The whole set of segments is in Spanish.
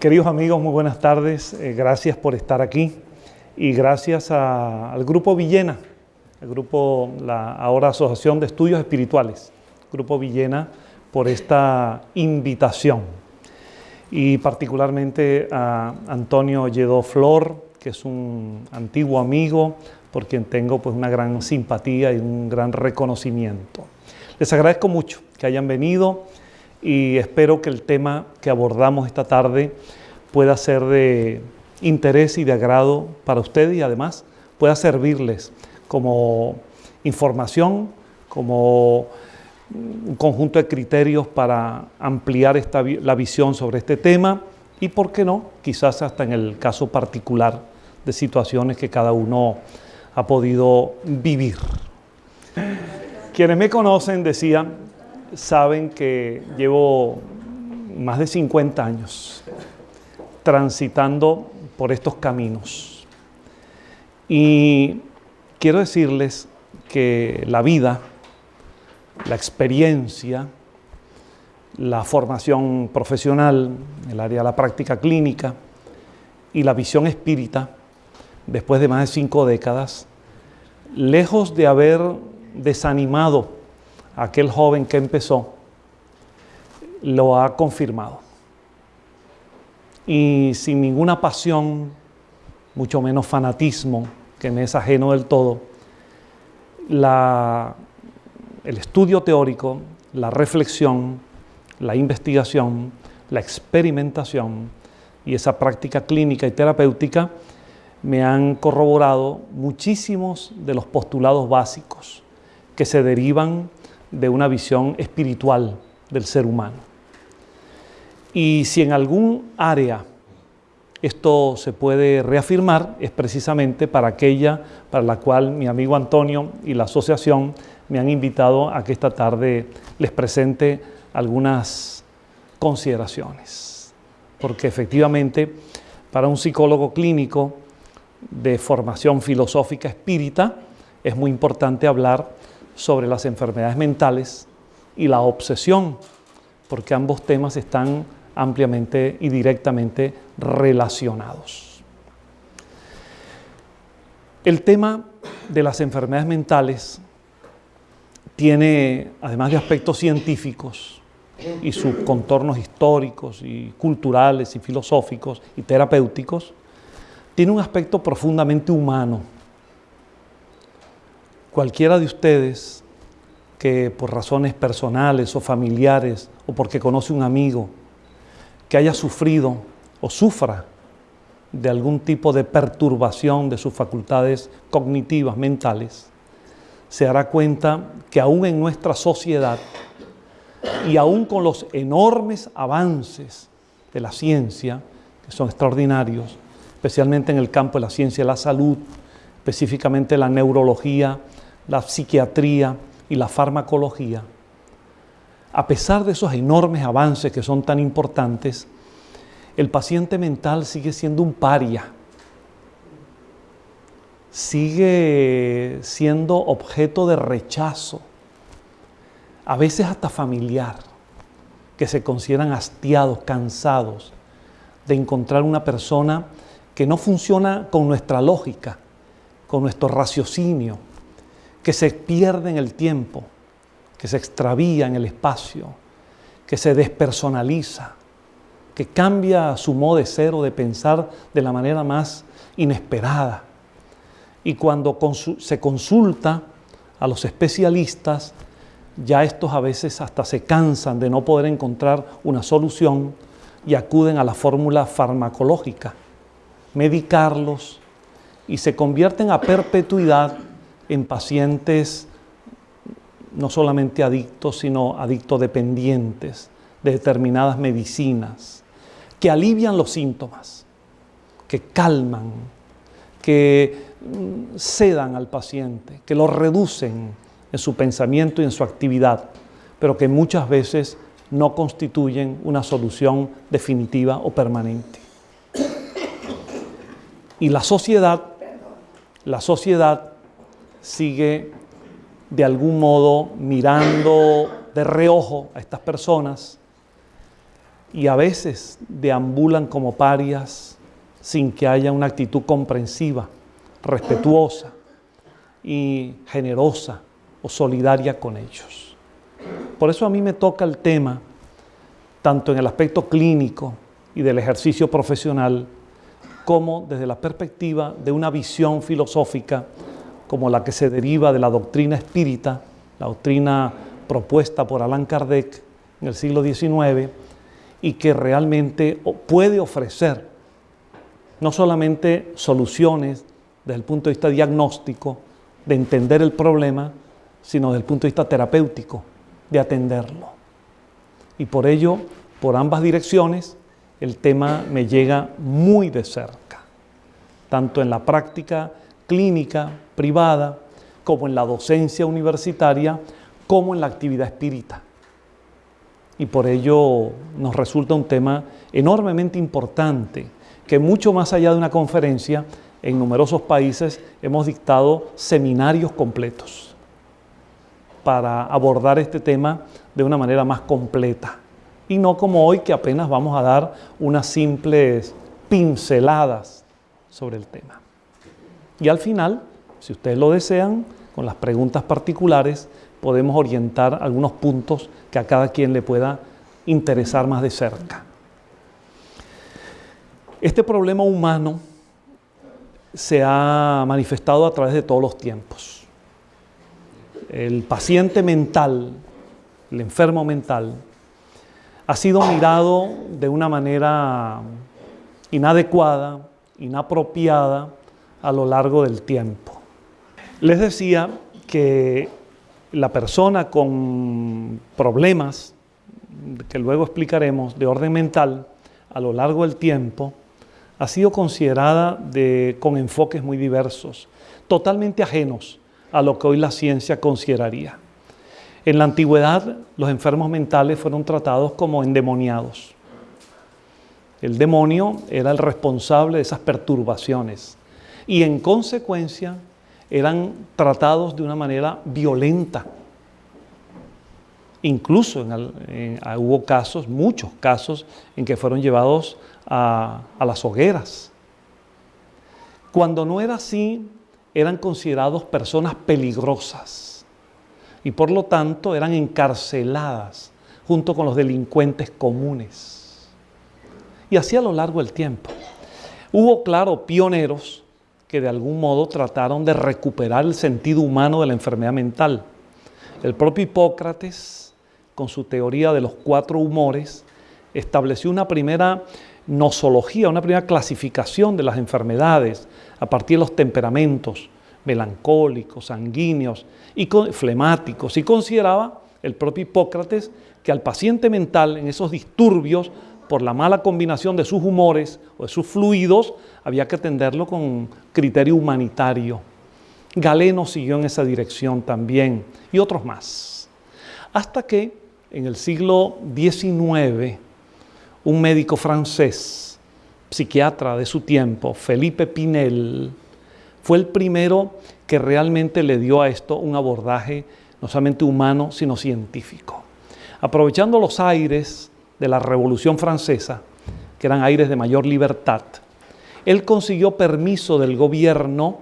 Queridos amigos, muy buenas tardes. Eh, gracias por estar aquí y gracias al Grupo Villena, el Grupo, la ahora Asociación de Estudios Espirituales, Grupo Villena, por esta invitación. Y particularmente a Antonio Lledó Flor, que es un antiguo amigo, por quien tengo pues una gran simpatía y un gran reconocimiento. Les agradezco mucho que hayan venido y espero que el tema que abordamos esta tarde pueda ser de interés y de agrado para ustedes y además pueda servirles como información, como un conjunto de criterios para ampliar la visión sobre este tema y, por qué no, quizás hasta en el caso particular de situaciones que cada uno ha podido vivir. Quienes me conocen, decía, saben que llevo más de 50 años transitando por estos caminos. Y quiero decirles que la vida, la experiencia, la formación profesional, el área de la práctica clínica y la visión espírita, después de más de cinco décadas, lejos de haber desanimado aquel joven que empezó, lo ha confirmado. Y sin ninguna pasión, mucho menos fanatismo, que me es ajeno del todo, el estudio teórico, la reflexión, la investigación, la experimentación y esa práctica clínica y terapéutica me han corroborado muchísimos de los postulados básicos que se derivan de una visión espiritual del ser humano. Y si en algún área esto se puede reafirmar, es precisamente para aquella para la cual mi amigo Antonio y la asociación me han invitado a que esta tarde les presente algunas consideraciones. Porque efectivamente, para un psicólogo clínico, de formación filosófica espírita, es muy importante hablar sobre las enfermedades mentales y la obsesión, porque ambos temas están ampliamente y directamente relacionados. El tema de las enfermedades mentales tiene, además de aspectos científicos y sus contornos históricos y culturales y filosóficos y terapéuticos, tiene un aspecto profundamente humano. Cualquiera de ustedes que por razones personales o familiares o porque conoce un amigo que haya sufrido o sufra de algún tipo de perturbación de sus facultades cognitivas, mentales, se dará cuenta que aún en nuestra sociedad y aún con los enormes avances de la ciencia, que son extraordinarios, especialmente en el campo de la ciencia de la salud, específicamente la neurología, la psiquiatría y la farmacología. A pesar de esos enormes avances que son tan importantes, el paciente mental sigue siendo un paria, sigue siendo objeto de rechazo, a veces hasta familiar, que se consideran hastiados, cansados de encontrar una persona que no funciona con nuestra lógica, con nuestro raciocinio, que se pierde en el tiempo, que se extravía en el espacio, que se despersonaliza, que cambia su modo de ser o de pensar de la manera más inesperada. Y cuando se consulta a los especialistas, ya estos a veces hasta se cansan de no poder encontrar una solución y acuden a la fórmula farmacológica medicarlos y se convierten a perpetuidad en pacientes no solamente adictos, sino adictos dependientes de determinadas medicinas, que alivian los síntomas, que calman, que mm, sedan al paciente, que lo reducen en su pensamiento y en su actividad, pero que muchas veces no constituyen una solución definitiva o permanente. Y la sociedad, la sociedad sigue de algún modo mirando de reojo a estas personas y a veces deambulan como parias sin que haya una actitud comprensiva, respetuosa y generosa o solidaria con ellos. Por eso a mí me toca el tema, tanto en el aspecto clínico y del ejercicio profesional, como desde la perspectiva de una visión filosófica como la que se deriva de la doctrina espírita, la doctrina propuesta por Allan Kardec en el siglo XIX, y que realmente puede ofrecer no solamente soluciones desde el punto de vista diagnóstico, de entender el problema, sino desde el punto de vista terapéutico, de atenderlo. Y por ello, por ambas direcciones, el tema me llega muy de cerca, tanto en la práctica clínica privada, como en la docencia universitaria, como en la actividad espírita. Y por ello nos resulta un tema enormemente importante, que mucho más allá de una conferencia, en numerosos países hemos dictado seminarios completos para abordar este tema de una manera más completa. Y no como hoy que apenas vamos a dar unas simples pinceladas sobre el tema. Y al final, si ustedes lo desean, con las preguntas particulares, podemos orientar algunos puntos que a cada quien le pueda interesar más de cerca. Este problema humano se ha manifestado a través de todos los tiempos. El paciente mental, el enfermo mental, ha sido mirado de una manera inadecuada, inapropiada a lo largo del tiempo. Les decía que la persona con problemas, que luego explicaremos, de orden mental, a lo largo del tiempo, ha sido considerada con enfoques muy diversos, totalmente ajenos a lo que hoy la ciencia consideraría. En la antigüedad, los enfermos mentales fueron tratados como endemoniados. El demonio era el responsable de esas perturbaciones y en consecuencia eran tratados de una manera violenta. Incluso hubo casos, muchos casos, en que fueron llevados a, a las hogueras. Cuando no era así, eran considerados personas peligrosas y por lo tanto eran encarceladas junto con los delincuentes comunes. Y así a lo largo del tiempo. Hubo, claro, pioneros que de algún modo trataron de recuperar el sentido humano de la enfermedad mental. El propio Hipócrates, con su teoría de los cuatro humores, estableció una primera nosología, una primera clasificación de las enfermedades a partir de los temperamentos melancólicos, sanguíneos y flemáticos, y consideraba el propio Hipócrates que al paciente mental en esos disturbios por la mala combinación de sus humores o de sus fluidos, había que atenderlo con criterio humanitario. Galeno siguió en esa dirección también y otros más. Hasta que en el siglo XIX, un médico francés, psiquiatra de su tiempo, Felipe Pinel, fue el primero que realmente le dio a esto un abordaje no solamente humano, sino científico. Aprovechando los aires de la Revolución Francesa, que eran aires de mayor libertad, él consiguió permiso del gobierno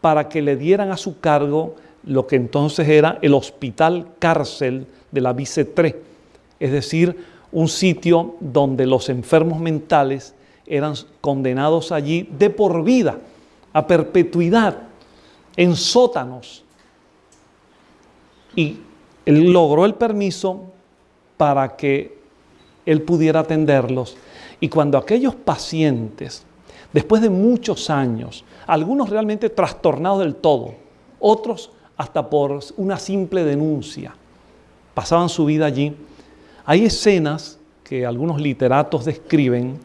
para que le dieran a su cargo lo que entonces era el hospital cárcel de la Bicetré, es decir, un sitio donde los enfermos mentales eran condenados allí de por vida, a perpetuidad, en sótanos. Y él logró el permiso para que él pudiera atenderlos. Y cuando aquellos pacientes, después de muchos años, algunos realmente trastornados del todo, otros hasta por una simple denuncia, pasaban su vida allí, hay escenas que algunos literatos describen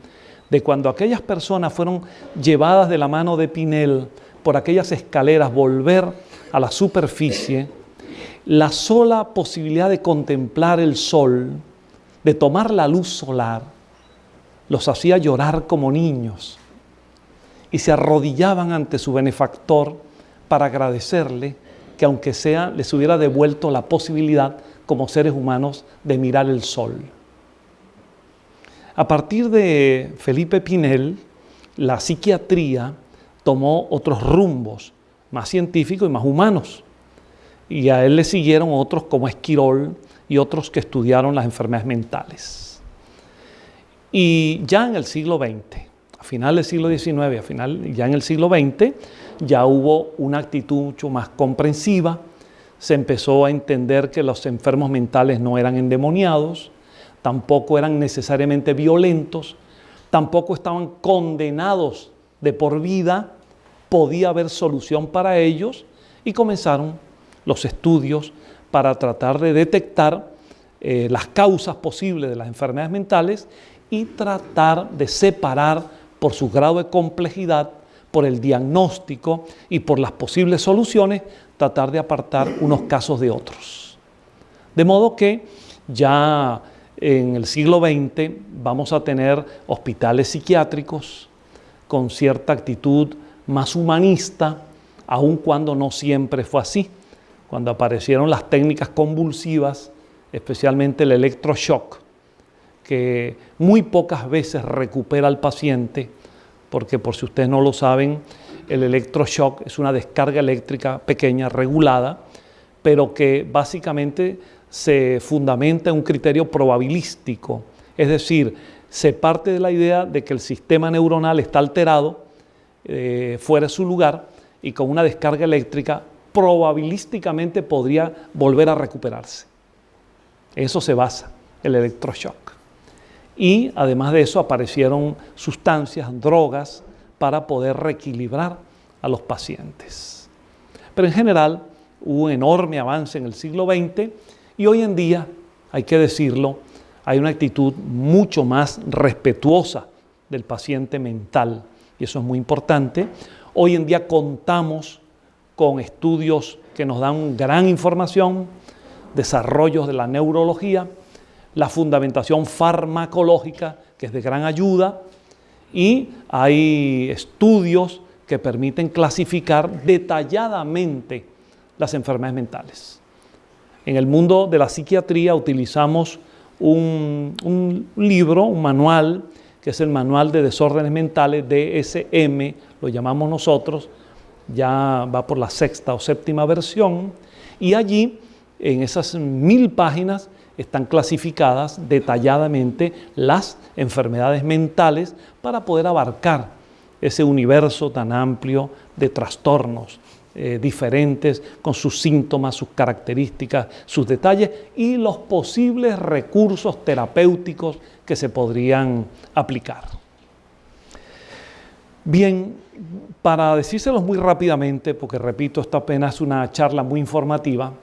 de cuando aquellas personas fueron llevadas de la mano de Pinel por aquellas escaleras, volver a la superficie, la sola posibilidad de contemplar el sol, de tomar la luz solar, los hacía llorar como niños y se arrodillaban ante su benefactor para agradecerle que aunque sea les hubiera devuelto la posibilidad como seres humanos de mirar el sol. A partir de Felipe Pinel, la psiquiatría tomó otros rumbos, más científicos y más humanos. Y a él le siguieron otros como Esquirol y otros que estudiaron las enfermedades mentales. Y ya en el siglo XX, a final del siglo XIX, a final, ya en el siglo XX, ya hubo una actitud mucho más comprensiva, se empezó a entender que los enfermos mentales no eran endemoniados, tampoco eran necesariamente violentos, tampoco estaban condenados de por vida, podía haber solución para ellos y comenzaron los estudios para tratar de detectar eh, las causas posibles de las enfermedades mentales y tratar de separar por su grado de complejidad, por el diagnóstico y por las posibles soluciones, tratar de apartar unos casos de otros. De modo que ya en el siglo XX vamos a tener hospitales psiquiátricos con cierta actitud más humanista, aun cuando no siempre fue así. Cuando aparecieron las técnicas convulsivas, especialmente el electroshock, que muy pocas veces recupera al paciente, porque por si ustedes no lo saben, el electroshock es una descarga eléctrica pequeña, regulada, pero que básicamente se fundamenta en un criterio probabilístico, es decir, se parte de la idea de que el sistema neuronal está alterado, eh, fuera de su lugar, y con una descarga eléctrica probabilísticamente podría volver a recuperarse. eso se basa el electroshock. Y además de eso aparecieron sustancias, drogas, para poder reequilibrar a los pacientes. Pero en general hubo un enorme avance en el siglo XX y hoy en día, hay que decirlo, hay una actitud mucho más respetuosa del paciente mental y eso es muy importante. Hoy en día contamos con estudios que nos dan gran información, desarrollos de la neurología, la fundamentación farmacológica, que es de gran ayuda, y hay estudios que permiten clasificar detalladamente las enfermedades mentales. En el mundo de la psiquiatría utilizamos un, libro, un manual, que es el Manual de Desórdenes Mentales, DSM, lo llamamos nosotros, ya va por la sexta o séptima versión, y allí, en esas mil páginas, están clasificadas detalladamente las enfermedades mentales para poder abarcar ese universo tan amplio de trastornos eh, diferentes, con sus síntomas, sus características, sus detalles y los posibles recursos terapéuticos que se podrían aplicar. Bien, para decírselos muy rápidamente, porque repito, esto apenas es una charla muy informativa,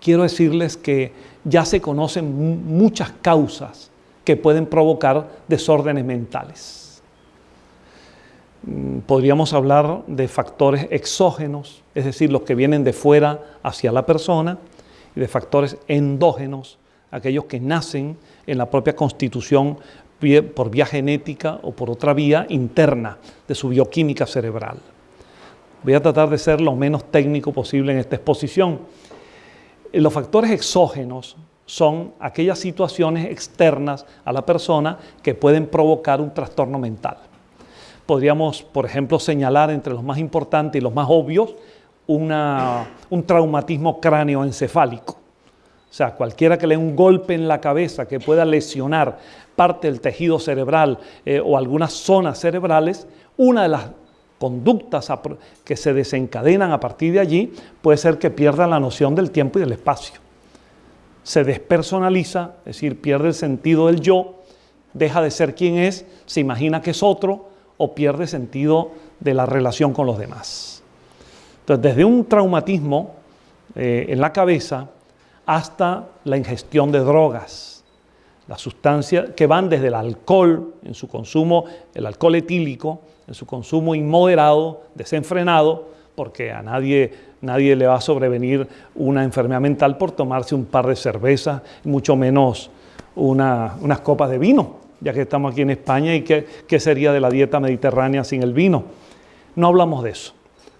quiero decirles que ya se conocen muchas causas que pueden provocar desórdenes mentales. Mm, podríamos hablar de factores exógenos, es decir, los que vienen de fuera hacia la persona, y de factores endógenos, aquellos que nacen en la propia constitución por vía genética o por otra vía interna de su bioquímica cerebral. Voy a tratar de ser lo menos técnico posible en esta exposición. Los factores exógenos son aquellas situaciones externas a la persona que pueden provocar un trastorno mental podríamos, por ejemplo, señalar entre los más importantes y los más obvios un traumatismo cráneoencefálico. O sea, cualquiera que le dé un golpe en la cabeza que pueda lesionar parte del tejido cerebral eh, o algunas zonas cerebrales, una de las conductas que se desencadenan a partir de allí puede ser que pierda la noción del tiempo y del espacio. Se despersonaliza, es decir, pierde el sentido del yo, deja de ser quien es, se imagina que es otro, o pierde sentido de la relación con los demás. Entonces, desde un traumatismo eh, en la cabeza hasta la ingestión de drogas, las sustancias que van desde el alcohol en su consumo, el alcohol etílico, en su consumo inmoderado, desenfrenado, porque a nadie, nadie le va a sobrevenir una enfermedad mental por tomarse un par de cervezas, mucho menos unas copas de vino ya que estamos aquí en España, y qué, sería de la dieta mediterránea sin el vino. No hablamos de eso,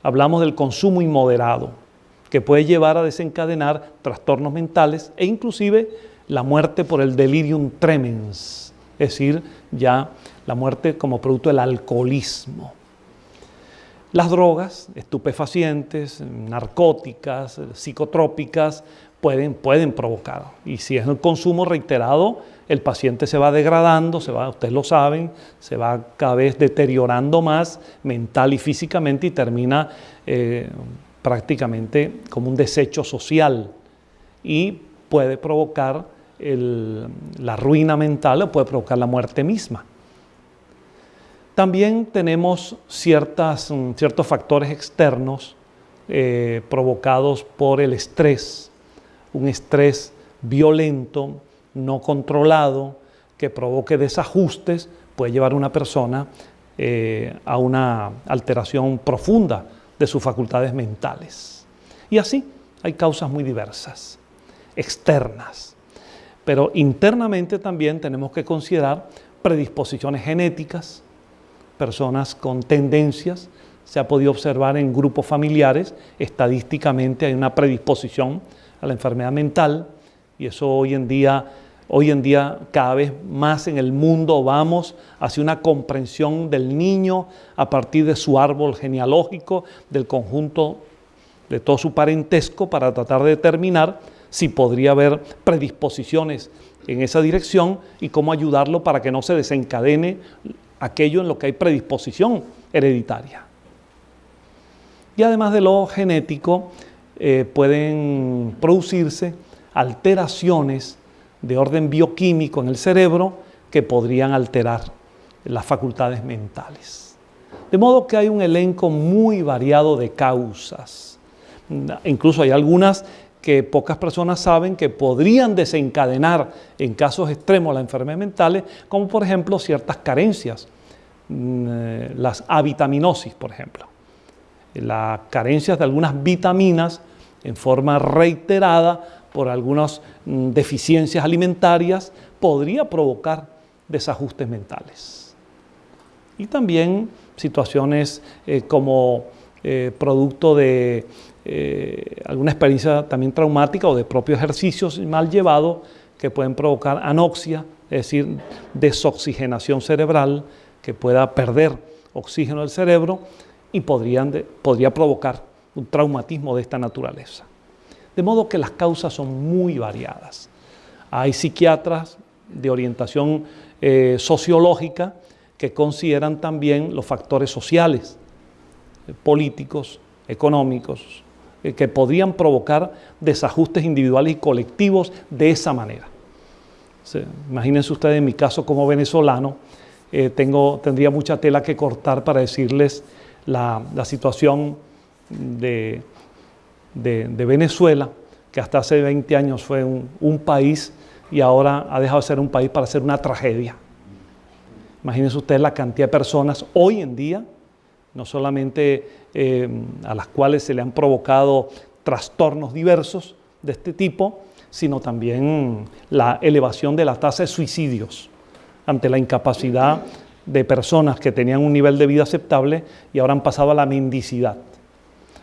hablamos del consumo inmoderado, que puede llevar a desencadenar trastornos mentales e inclusive la muerte por el delirium tremens, es decir, ya la muerte como producto del alcoholismo. Las drogas, estupefacientes, narcóticas, psicotrópicas, pueden, pueden provocar. Y si es el consumo reiterado, el paciente se va degradando, se va, ustedes lo saben, se va cada vez deteriorando más mental y físicamente y termina eh, prácticamente como un desecho social y puede provocar la ruina mental o puede provocar la muerte misma. También tenemos ciertas, mm, ciertos factores externos eh, provocados por el estrés, un estrés violento, no controlado, que provoque desajustes, puede llevar a una persona eh, a una alteración profunda de sus facultades mentales. Y así hay causas muy diversas, externas. Pero internamente también tenemos que considerar predisposiciones genéticas, personas con tendencias, se ha podido observar en grupos familiares, estadísticamente hay una predisposición a la enfermedad mental y eso hoy en día, hoy en día cada vez más en el mundo vamos hacia una comprensión del niño a partir de su árbol genealógico, del conjunto de todo su parentesco para tratar de determinar si podría haber predisposiciones en esa dirección y cómo ayudarlo para que no se desencadene aquello en lo que hay predisposición hereditaria. Y además de lo genético, eh, pueden producirse alteraciones de orden bioquímico en el cerebro que podrían alterar las facultades mentales. De modo que hay un elenco muy variado de causas. Incluso hay algunas que pocas personas saben que podrían desencadenar en casos extremos las enfermedades mentales, como por ejemplo ciertas carencias, mm, eh, las avitaminosis, por ejemplo. Las carencias de algunas vitaminas en forma reiterada por algunas mm, deficiencias alimentarias podría provocar desajustes mentales. Y también situaciones eh, como eh, producto de eh, alguna experiencia también traumática o de propios ejercicios mal llevados que pueden provocar anoxia, es decir, desoxigenación cerebral, que pueda perder oxígeno del cerebro y podrían podría provocar un traumatismo de esta naturaleza. De modo que las causas son muy variadas. Hay psiquiatras de orientación eh, sociológica que consideran también los factores sociales, políticos, económicos, eh, que podrían provocar desajustes individuales y colectivos de esa manera. imagínense ustedes en mi caso como venezolano, eh, tengo, tendría mucha tela que cortar para decirles la, situación de, Venezuela, que hasta hace 20 años fue un, un país y ahora ha dejado de ser un país para ser una tragedia. Imagínense ustedes la cantidad de personas hoy en día no solamente eh, a las cuales se le han provocado trastornos diversos de este tipo, sino también la elevación de la tasa de suicidios ante la incapacidad de personas que tenían un nivel de vida aceptable y ahora han pasado a la mendicidad.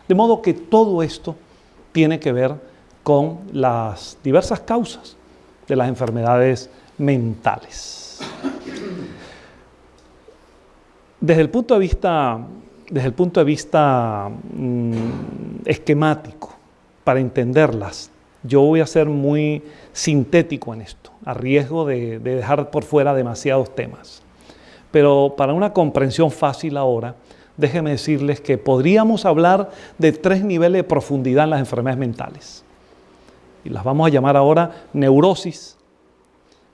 De modo que todo esto tiene que ver con las diversas causas de las enfermedades mentales. Desde el punto de vista desde el punto de vista mm, esquemático, para entenderlas, yo voy a ser muy sintético en esto, a riesgo de, de dejar por fuera demasiados temas. Pero para una comprensión fácil ahora, déjenme decirles que podríamos hablar de tres niveles de profundidad en las enfermedades mentales. Y las vamos a llamar ahora neurosis,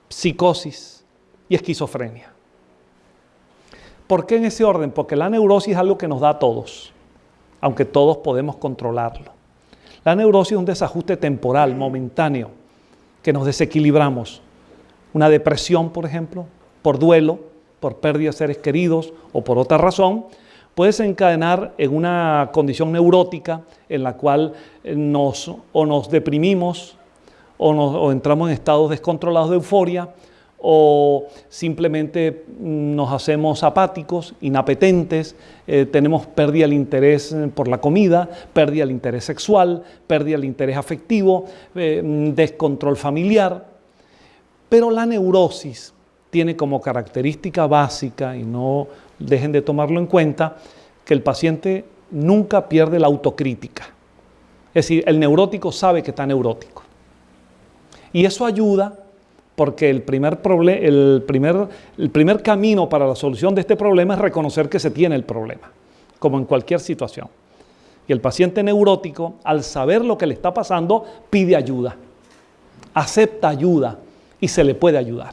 psicosis y esquizofrenia. ¿Por qué en ese orden? Porque la neurosis es algo que nos da a todos, aunque todos podemos controlarlo. La neurosis es un desajuste temporal, momentáneo, que nos desequilibramos. Una depresión, por ejemplo, por duelo, por pérdida de seres queridos o por otra razón, puede desencadenar en una condición neurótica en la cual nos, o nos deprimimos o, o entramos en estados descontrolados de euforia o simplemente nos hacemos apáticos, inapetentes, eh, tenemos pérdida del interés por la comida, pérdida del interés sexual, pérdida del interés afectivo, eh, descontrol familiar. Pero la neurosis tiene como característica básica, y no dejen de tomarlo en cuenta, que el paciente nunca pierde la autocrítica. Es decir, el neurótico sabe que está neurótico. Y eso ayuda porque el primer, el, primer, el primer camino para la solución de este problema es reconocer que se tiene el problema, como en cualquier situación. Y el paciente neurótico, al saber lo que le está pasando, pide ayuda, acepta ayuda y se le puede ayudar.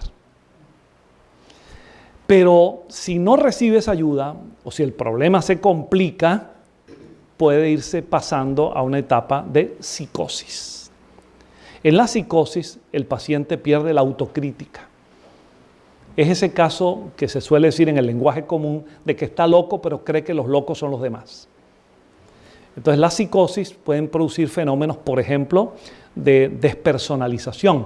Pero si no recibe esa ayuda o si el problema se complica, puede irse pasando a una etapa de psicosis. En la psicosis el paciente pierde la autocrítica. Es ese caso que se suele decir en el lenguaje común de que está loco pero cree que los locos son los demás. Entonces la psicosis pueden producir fenómenos, por ejemplo, de despersonalización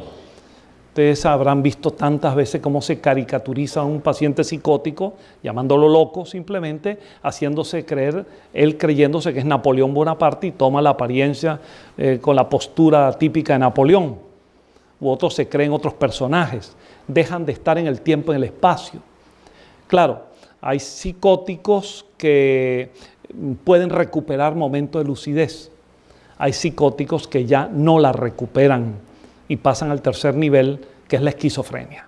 Ustedes habrán visto tantas veces cómo se caricaturiza a un paciente psicótico, llamándolo loco simplemente, haciéndose creer, él creyéndose que es Napoleón Bonaparte y toma la apariencia eh, con la postura típica de Napoleón. U otros se creen otros personajes, dejan de estar en el tiempo, en el espacio. Claro, hay psicóticos que pueden recuperar momentos de lucidez. Hay psicóticos que ya no la recuperan y pasan al tercer nivel, que es la esquizofrenia.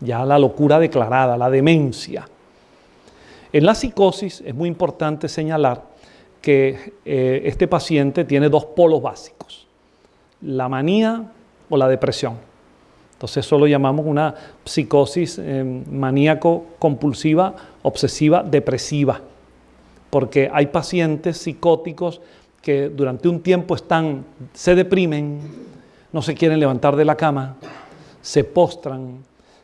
Ya la locura declarada, la demencia. En la psicosis es muy importante señalar que eh, este paciente tiene dos polos básicos, la manía o la depresión. Entonces eso lo llamamos una psicosis eh, maníaco-compulsiva, obsesiva, depresiva, porque hay pacientes psicóticos que durante un tiempo están, se deprimen, no se quieren levantar de la cama, se postran.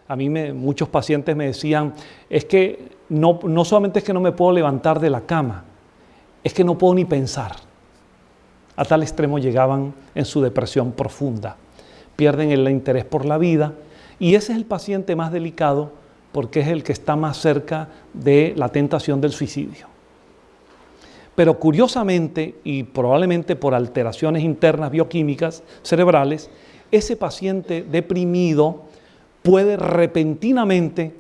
A mí me, muchos pacientes me decían, es que no, no solamente es que no me puedo levantar de la cama, es que no puedo ni pensar. A tal extremo llegaban en su depresión profunda. Pierden el interés por la vida y ese es el paciente más delicado porque es el que está más cerca de la tentación del suicidio. Pero curiosamente, y probablemente por alteraciones internas bioquímicas cerebrales, ese paciente deprimido puede repentinamente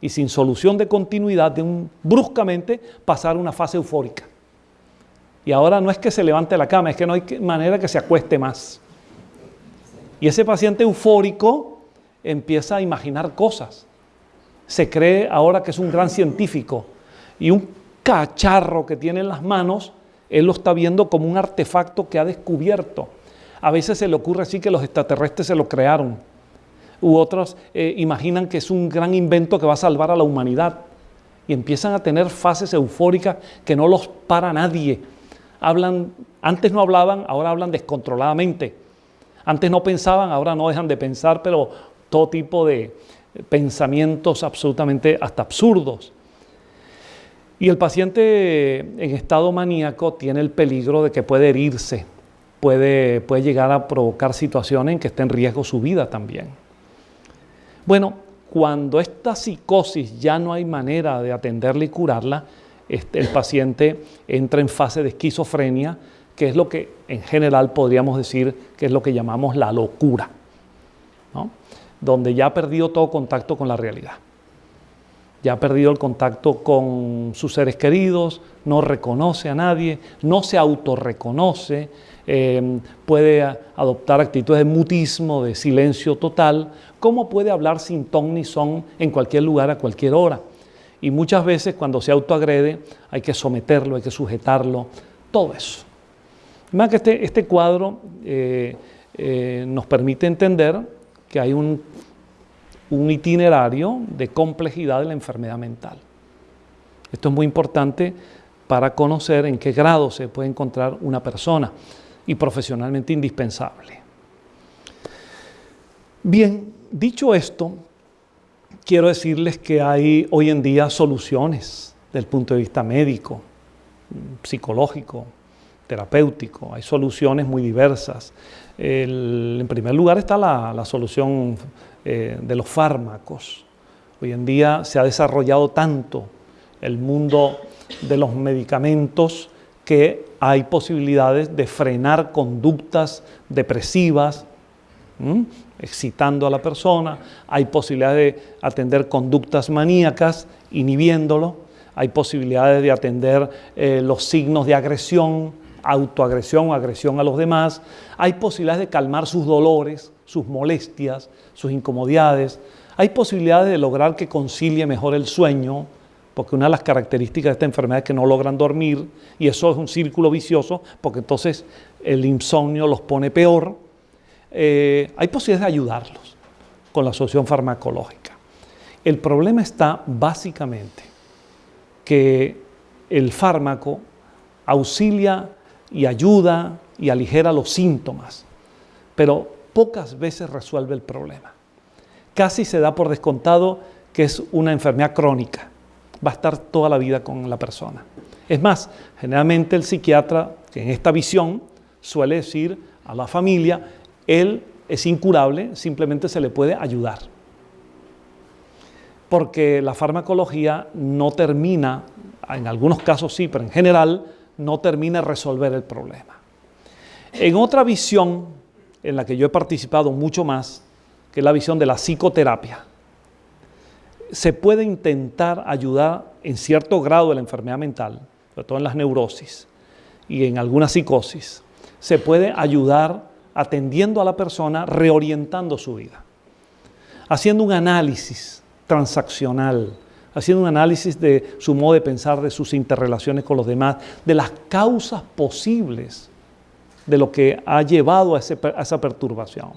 y sin solución de continuidad, de un, bruscamente, pasar una fase eufórica. Y ahora no es que se levante la cama, es que no hay manera que se acueste más. Y ese paciente eufórico empieza a imaginar cosas. Se cree ahora que es un gran científico y un cacharro que tiene en las manos, él lo está viendo como un artefacto que ha descubierto. A veces se le ocurre así que los extraterrestres se lo crearon. U otros eh, imaginan que es un gran invento que va a salvar a la humanidad. Y empiezan a tener fases eufóricas que no los para nadie. Hablan, antes no hablaban, ahora hablan descontroladamente. Antes no pensaban, ahora no dejan de pensar, pero todo tipo de pensamientos absolutamente hasta absurdos. Y el paciente en estado maníaco tiene el peligro de que puede herirse, puede, puede llegar a provocar situaciones en que esté en riesgo su vida también. Bueno, cuando esta psicosis ya no hay manera de atenderla y curarla, este, el paciente entra en fase de esquizofrenia, que es lo que en general podríamos decir que es lo que llamamos la locura, donde ya ha perdido todo contacto con la realidad ya ha perdido el contacto con sus seres queridos, no reconoce a nadie, no se autorreconoce, eh, puede adoptar actitudes de mutismo, de silencio total, ¿cómo puede hablar sin ton ni son en cualquier lugar a cualquier hora? Y muchas veces cuando se autoagrede hay que someterlo, hay que sujetarlo, todo eso. Más este, este cuadro eh, eh, nos permite entender que hay un un itinerario de complejidad de la enfermedad mental. Esto es muy importante para conocer en qué grado se puede encontrar una persona y profesionalmente indispensable. Bien, dicho esto, quiero decirles que hay hoy en día soluciones desde el punto de vista médico, psicológico, terapéutico, hay soluciones muy diversas. en primer lugar está la, la solución eh, de los fármacos. Hoy en día se ha desarrollado tanto el mundo de los medicamentos que hay posibilidades de frenar conductas depresivas, excitando a la persona, hay posibilidad de atender conductas maníacas, inhibiéndolo, hay posibilidades de atender eh, los signos de agresión, autoagresión o agresión a los demás, hay posibilidades de calmar sus dolores, sus molestias, sus incomodidades, hay posibilidades de lograr que concilie mejor el sueño, porque una de las características de esta enfermedad es que no logran dormir y eso es un círculo vicioso, porque entonces el insomnio los pone peor. Eh, hay posibilidades de ayudarlos con la solución farmacológica. El problema está básicamente que el fármaco auxilia y ayuda y aligera los síntomas, pero pocas veces resuelve el problema. Casi se da por descontado que es una enfermedad crónica, va a estar toda la vida con la persona. Es más, generalmente el psiquiatra, que en esta visión suele decir a la familia, él es incurable, simplemente se le puede ayudar. Porque la farmacología no termina, en algunos casos sí, pero en general no termina de resolver el problema. En otra visión, en la que yo he participado mucho más, que es la visión de la psicoterapia, se puede intentar ayudar en cierto grado de la enfermedad mental, sobre todo en las neurosis y en alguna psicosis, se puede ayudar atendiendo a la persona, reorientando su vida, haciendo un análisis transaccional, haciendo un análisis de su modo de pensar, de sus interrelaciones con los demás, de las causas posibles de lo que ha llevado a, esa perturbación.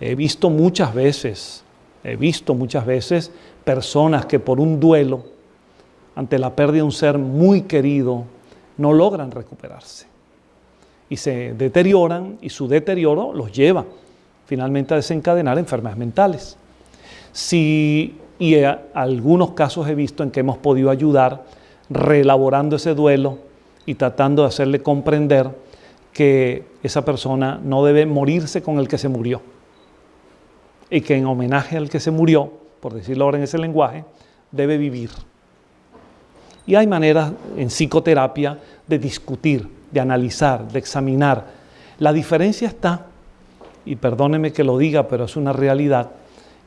He visto muchas veces He visto muchas veces personas que por un duelo, ante la pérdida de un ser muy querido, no logran recuperarse. Y se deterioran y su deterioro los lleva finalmente a desencadenar enfermedades mentales. Si, y algunos casos he visto en que hemos podido ayudar reelaborando ese duelo y tratando de hacerle comprender que esa persona no debe morirse con el que se murió y que en homenaje al que se murió, por decirlo ahora en ese lenguaje, debe vivir. Y hay maneras en psicoterapia de discutir, de analizar, de examinar. La diferencia está, y perdóneme que lo diga, pero es una realidad,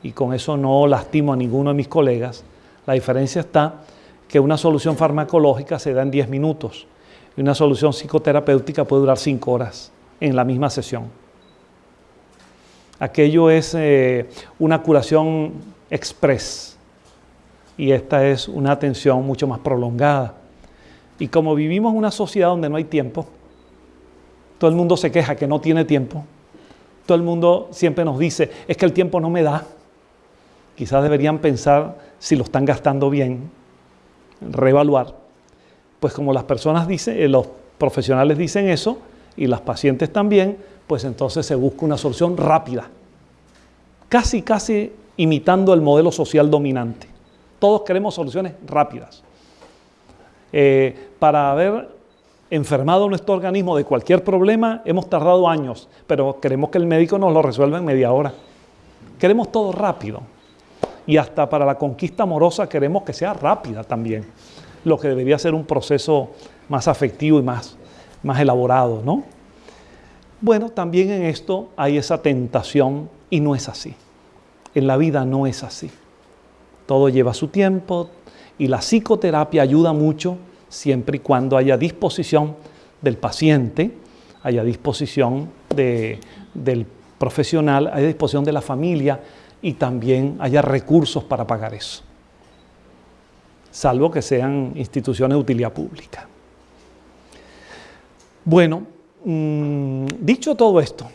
y con eso no lastimo a ninguno de mis colegas, la diferencia está que una solución farmacológica se da en 10 minutos y una solución psicoterapéutica puede durar 5 horas en la misma sesión. Aquello es eh, una curación express y esta es una atención mucho más prolongada. Y como vivimos en una sociedad donde no hay tiempo, todo el mundo se queja que no tiene tiempo, todo el mundo siempre nos dice, es que el tiempo no me da. Quizás deberían pensar si lo están gastando bien, reevaluar. Pues como las personas dicen, eh, los profesionales dicen eso y las pacientes también, pues entonces se busca una solución rápida, casi, casi imitando el modelo social dominante. Todos queremos soluciones rápidas. Eh, para haber enfermado nuestro organismo de cualquier problema hemos tardado años, pero queremos que el médico nos lo resuelva en media hora. Queremos todo rápido. Y hasta para la conquista amorosa queremos que sea rápida también, lo que debería ser un proceso más afectivo y más, más elaborado, ¿no? Bueno, también en esto hay esa tentación y no es así. En la vida no es así. Todo lleva su tiempo y la psicoterapia ayuda mucho siempre y cuando haya disposición del paciente, haya disposición del profesional, haya disposición de la familia y también haya recursos para pagar eso, salvo que sean instituciones de utilidad pública. Bueno, Mm, dicho todo esto,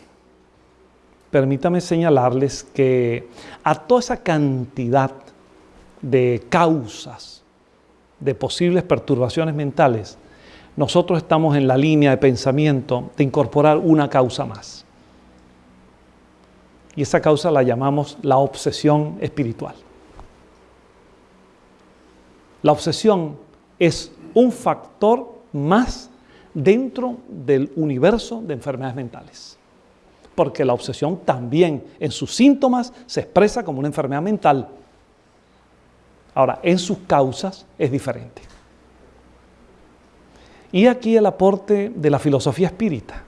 permítame señalarles que a toda esa cantidad de causas de posibles perturbaciones mentales, nosotros estamos en la línea de pensamiento de incorporar una causa más. Y esa causa la llamamos la obsesión espiritual. La obsesión es un factor más dentro del universo de enfermedades mentales. Porque la obsesión también en sus síntomas se expresa como una enfermedad mental. Ahora, en sus causas es diferente. Y aquí el aporte de la filosofía espírita.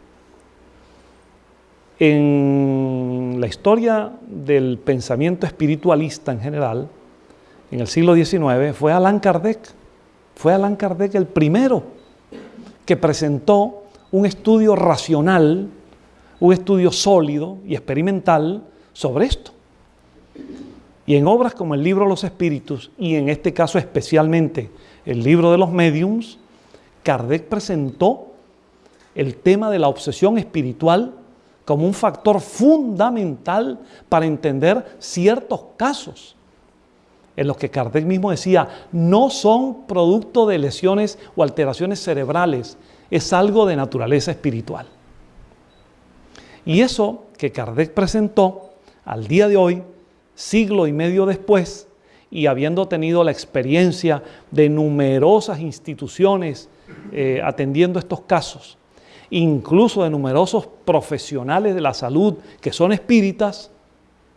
En la historia del pensamiento espiritualista en general, en el siglo XIX, fue Allan Kardec. Fue Allan Kardec el primero que presentó un estudio racional, un estudio sólido y experimental sobre esto. Y en obras como el libro Los Espíritus, y en este caso especialmente el libro de los Mediums, Kardec presentó el tema de la obsesión espiritual como un factor fundamental para entender ciertos casos en los que Kardec mismo decía, no son producto de lesiones o alteraciones cerebrales, es algo de naturaleza espiritual. Y eso que Kardec presentó al día de hoy, siglo y medio después, y habiendo tenido la experiencia de numerosas instituciones eh, atendiendo estos casos, incluso de numerosos profesionales de la salud que son espíritas,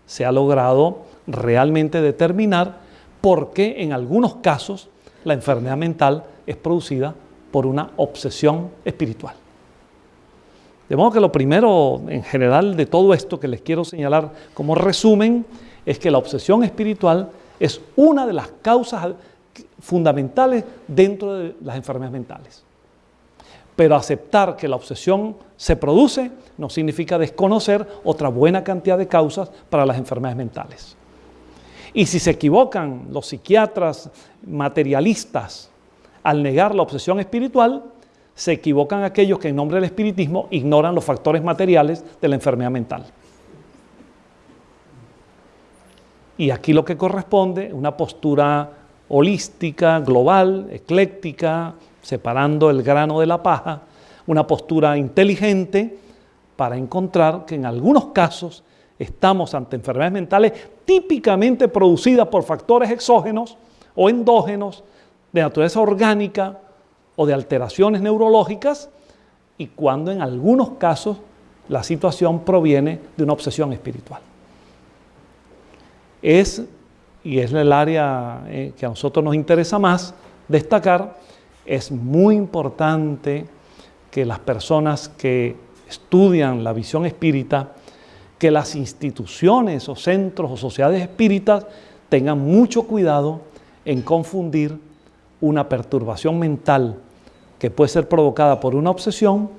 se ha logrado realmente determinar por qué en algunos casos la enfermedad mental es producida por una obsesión espiritual. De modo que lo primero en general de todo esto que les quiero señalar como resumen es que la obsesión espiritual es una de las causas fundamentales dentro de las enfermedades mentales. Pero aceptar que la obsesión se produce no significa desconocer otra buena cantidad de causas para las enfermedades mentales. Y si se equivocan los psiquiatras materialistas al negar la obsesión espiritual, se equivocan aquellos que en nombre del espiritismo ignoran los factores materiales de la enfermedad mental. Y aquí lo que corresponde, una postura holística, global, ecléctica, separando el grano de la paja, una postura inteligente para encontrar que en algunos casos estamos ante enfermedades mentales típicamente producidas por factores exógenos o endógenos de naturaleza orgánica o de alteraciones neurológicas y cuando en algunos casos la situación proviene de una obsesión espiritual. Es, y es el área eh, que a nosotros nos interesa más destacar, es muy importante que las personas que estudian la visión espírita que las instituciones o centros o sociedades espíritas tengan mucho cuidado en confundir una perturbación mental que puede ser provocada por una obsesión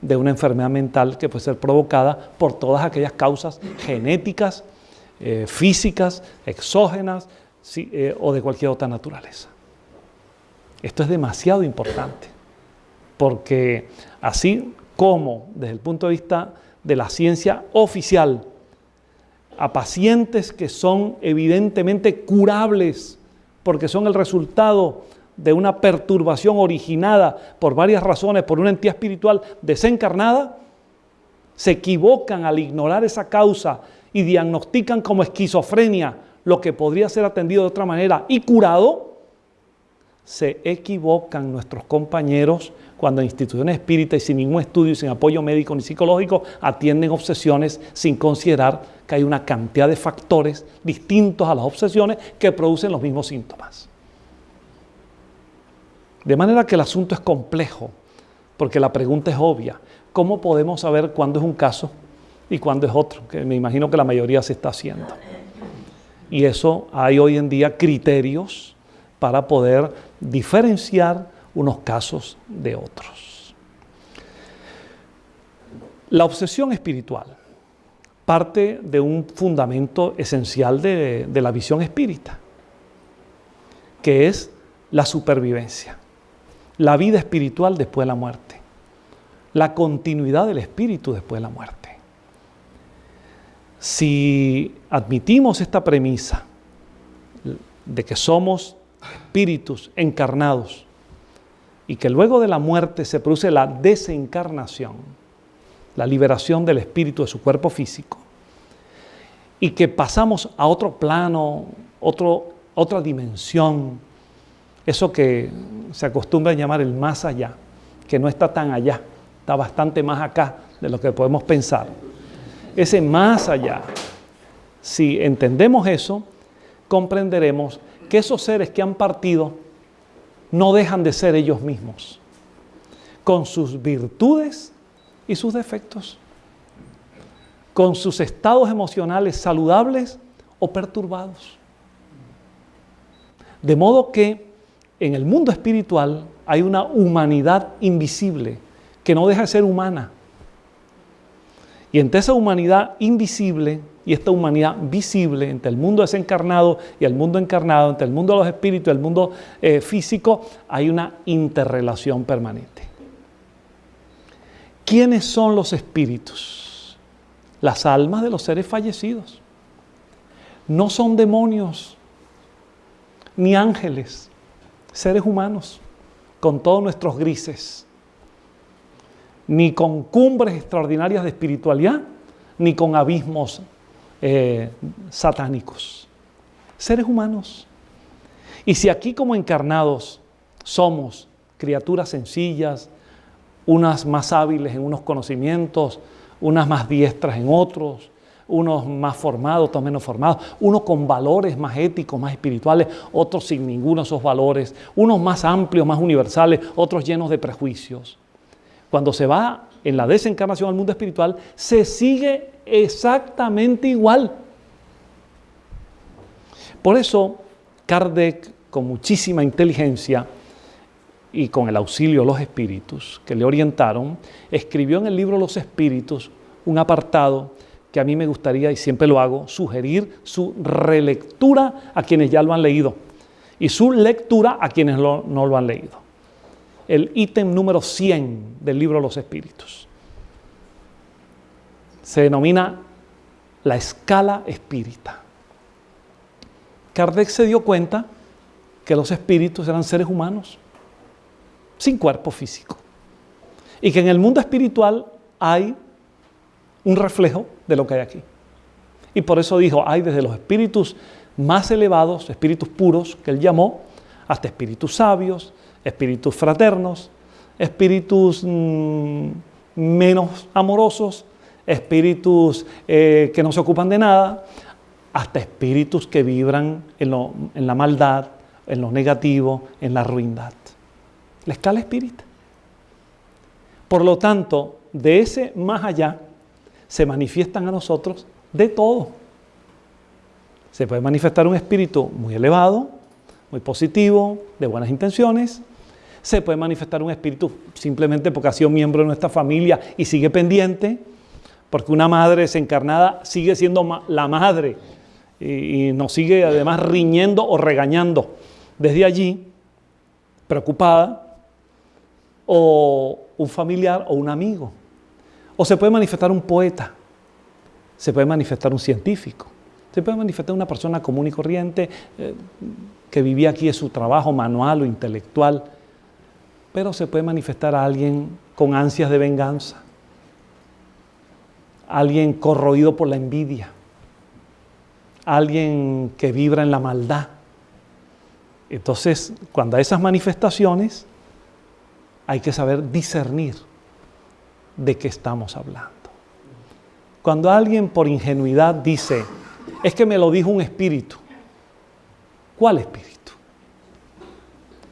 de una enfermedad mental que puede ser provocada por todas aquellas causas genéticas, eh, físicas, exógenas eh, o de cualquier otra naturaleza. Esto es demasiado importante, porque así como desde el punto de vista de la ciencia oficial a pacientes que son evidentemente curables porque son el resultado de una perturbación originada por varias razones, por una entidad espiritual desencarnada, se equivocan al ignorar esa causa y diagnostican como esquizofrenia lo que podría ser atendido de otra manera y curado, se equivocan nuestros compañeros cuando instituciones espíritas y sin ningún estudio sin apoyo médico ni psicológico atienden obsesiones sin considerar que hay una cantidad de factores distintos a las obsesiones que producen los mismos síntomas. De manera que el asunto es complejo, porque la pregunta es obvia. ¿Cómo podemos saber cuándo es un caso y cuándo es otro? Que me imagino que la mayoría se está haciendo. Y eso hay hoy en día criterios para poder diferenciar unos casos de otros. La obsesión espiritual parte de un fundamento esencial de, la visión espírita, que es la supervivencia, la vida espiritual después de la muerte, la continuidad del espíritu después de la muerte. Si admitimos esta premisa de que somos espíritus encarnados y que luego de la muerte se produce la desencarnación, la liberación del espíritu de su cuerpo físico, y que pasamos a otro plano, otro, otra dimensión, eso que se acostumbra a llamar el más allá, que no está tan allá, está bastante más acá de lo que podemos pensar. Ese más allá, si entendemos eso, comprenderemos que esos seres que han partido no dejan de ser ellos mismos, con sus virtudes y sus defectos. con sus estados emocionales saludables o perturbados. De modo que en el mundo espiritual hay una humanidad invisible que no deja de ser humana. Y entre esa humanidad invisible y esta humanidad visible, entre el mundo desencarnado y el mundo encarnado, entre el mundo de los espíritus y el mundo eh, físico, hay una interrelación permanente. ¿Quiénes son los espíritus? Las almas de los seres fallecidos. No son demonios, ni ángeles, seres humanos, con todos nuestros grises, ni con cumbres extraordinarias de espiritualidad, ni con abismos eh, satánicos. Seres humanos. Y si aquí como encarnados somos criaturas sencillas, unas más hábiles en unos conocimientos, unas más diestras en otros, unos más formados, otros menos formados, unos con valores más éticos, más espirituales, otros sin ninguno de esos valores, unos más amplios, más universales, otros llenos de prejuicios. Cuando se va en la desencarnación al mundo espiritual, se sigue exactamente igual. Por eso, Kardec, con muchísima inteligencia y con el auxilio de los espíritus que le orientaron, escribió en el libro Los Espíritus un apartado que a mí me gustaría, y siempre lo hago, sugerir su relectura a quienes ya lo han leído y su lectura a quienes no lo han leído. El ítem número 100 del libro Los Espíritus. Se denomina la escala espírita. Kardec se dio cuenta que los espíritus eran seres humanos, sin cuerpo físico. Y que en el mundo espiritual hay un reflejo de lo que hay aquí. Y por eso dijo, hay desde los espíritus más elevados, espíritus puros, que él llamó, hasta espíritus sabios, espíritus fraternos, espíritus mm, menos amorosos, espíritus eh, que no se ocupan de nada, hasta espíritus que vibran en, en la maldad, en lo negativo, en la ruindad. La escala espírita. Por lo tanto, de ese más allá, se manifiestan a nosotros de todo. Se puede manifestar un espíritu muy elevado, muy positivo, de buenas intenciones. Se puede manifestar un espíritu simplemente porque ha sido miembro de nuestra familia y sigue pendiente, porque una madre desencarnada sigue siendo la madre y, nos sigue además riñendo o regañando desde allí, preocupada, o un familiar o un amigo. O se puede manifestar un poeta, se puede manifestar un científico, se puede manifestar una persona común y corriente eh, que vivía aquí en su trabajo manual o intelectual, pero se puede manifestar a alguien con ansias de venganza, alguien corroído por la envidia, alguien que vibra en la maldad. Entonces, cuando hay esas manifestaciones, hay que saber discernir de qué estamos hablando. Cuando alguien por ingenuidad dice, es que me lo dijo un espíritu, ¿cuál espíritu?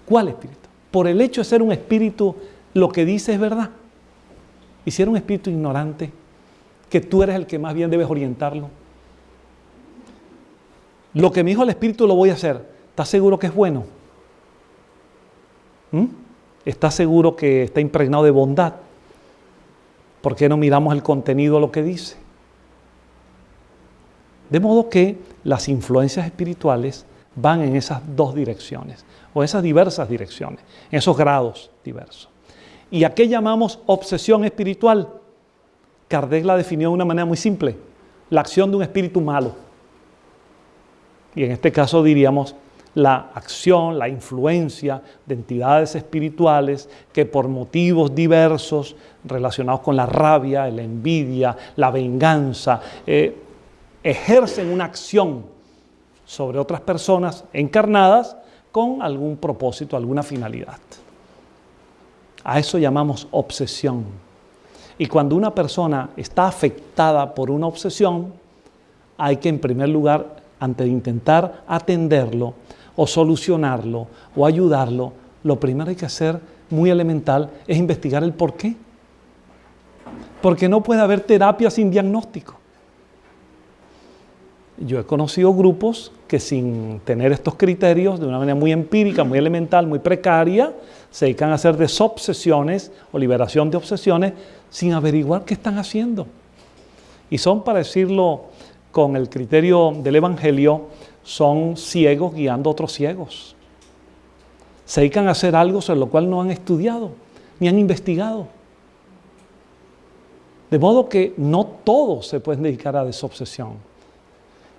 ¿Cuál espíritu? Por el hecho de ser un espíritu, lo que dice es verdad. Y si era un espíritu ignorante, que tú eres el que más bien debes orientarlo. Lo que me dijo el espíritu lo voy a hacer. ¿Estás seguro que es bueno? ¿Mm? ¿Estás seguro que está impregnado de bondad? ¿Por qué no miramos el contenido lo que dice? De modo que las influencias espirituales van en esas dos direcciones, o esas diversas direcciones, en esos grados diversos. ¿Y a qué llamamos obsesión espiritual? Kardec la definió de una manera muy simple, la acción de un espíritu malo. Y en este caso diríamos la acción, la influencia de entidades espirituales que por motivos diversos relacionados con la rabia, la envidia, la venganza, eh, ejercen una acción sobre otras personas encarnadas con algún propósito, alguna finalidad. A eso llamamos obsesión. Y cuando una persona está afectada por una obsesión, hay que en primer lugar, antes de intentar atenderlo, o solucionarlo o ayudarlo, lo primero que hay que hacer, muy elemental, es investigar el por qué. Porque no puede haber terapia sin diagnóstico. Yo he conocido grupos que sin tener estos criterios, de una manera muy empírica, muy elemental, muy precaria, se dedican a hacer desobsesiones o liberación de obsesiones sin averiguar qué están haciendo. Y son, para decirlo con el criterio del Evangelio, son ciegos guiando a otros ciegos. Se dedican a hacer algo sobre lo cual no han estudiado ni han investigado. De modo que no todos se pueden dedicar a desobsesión.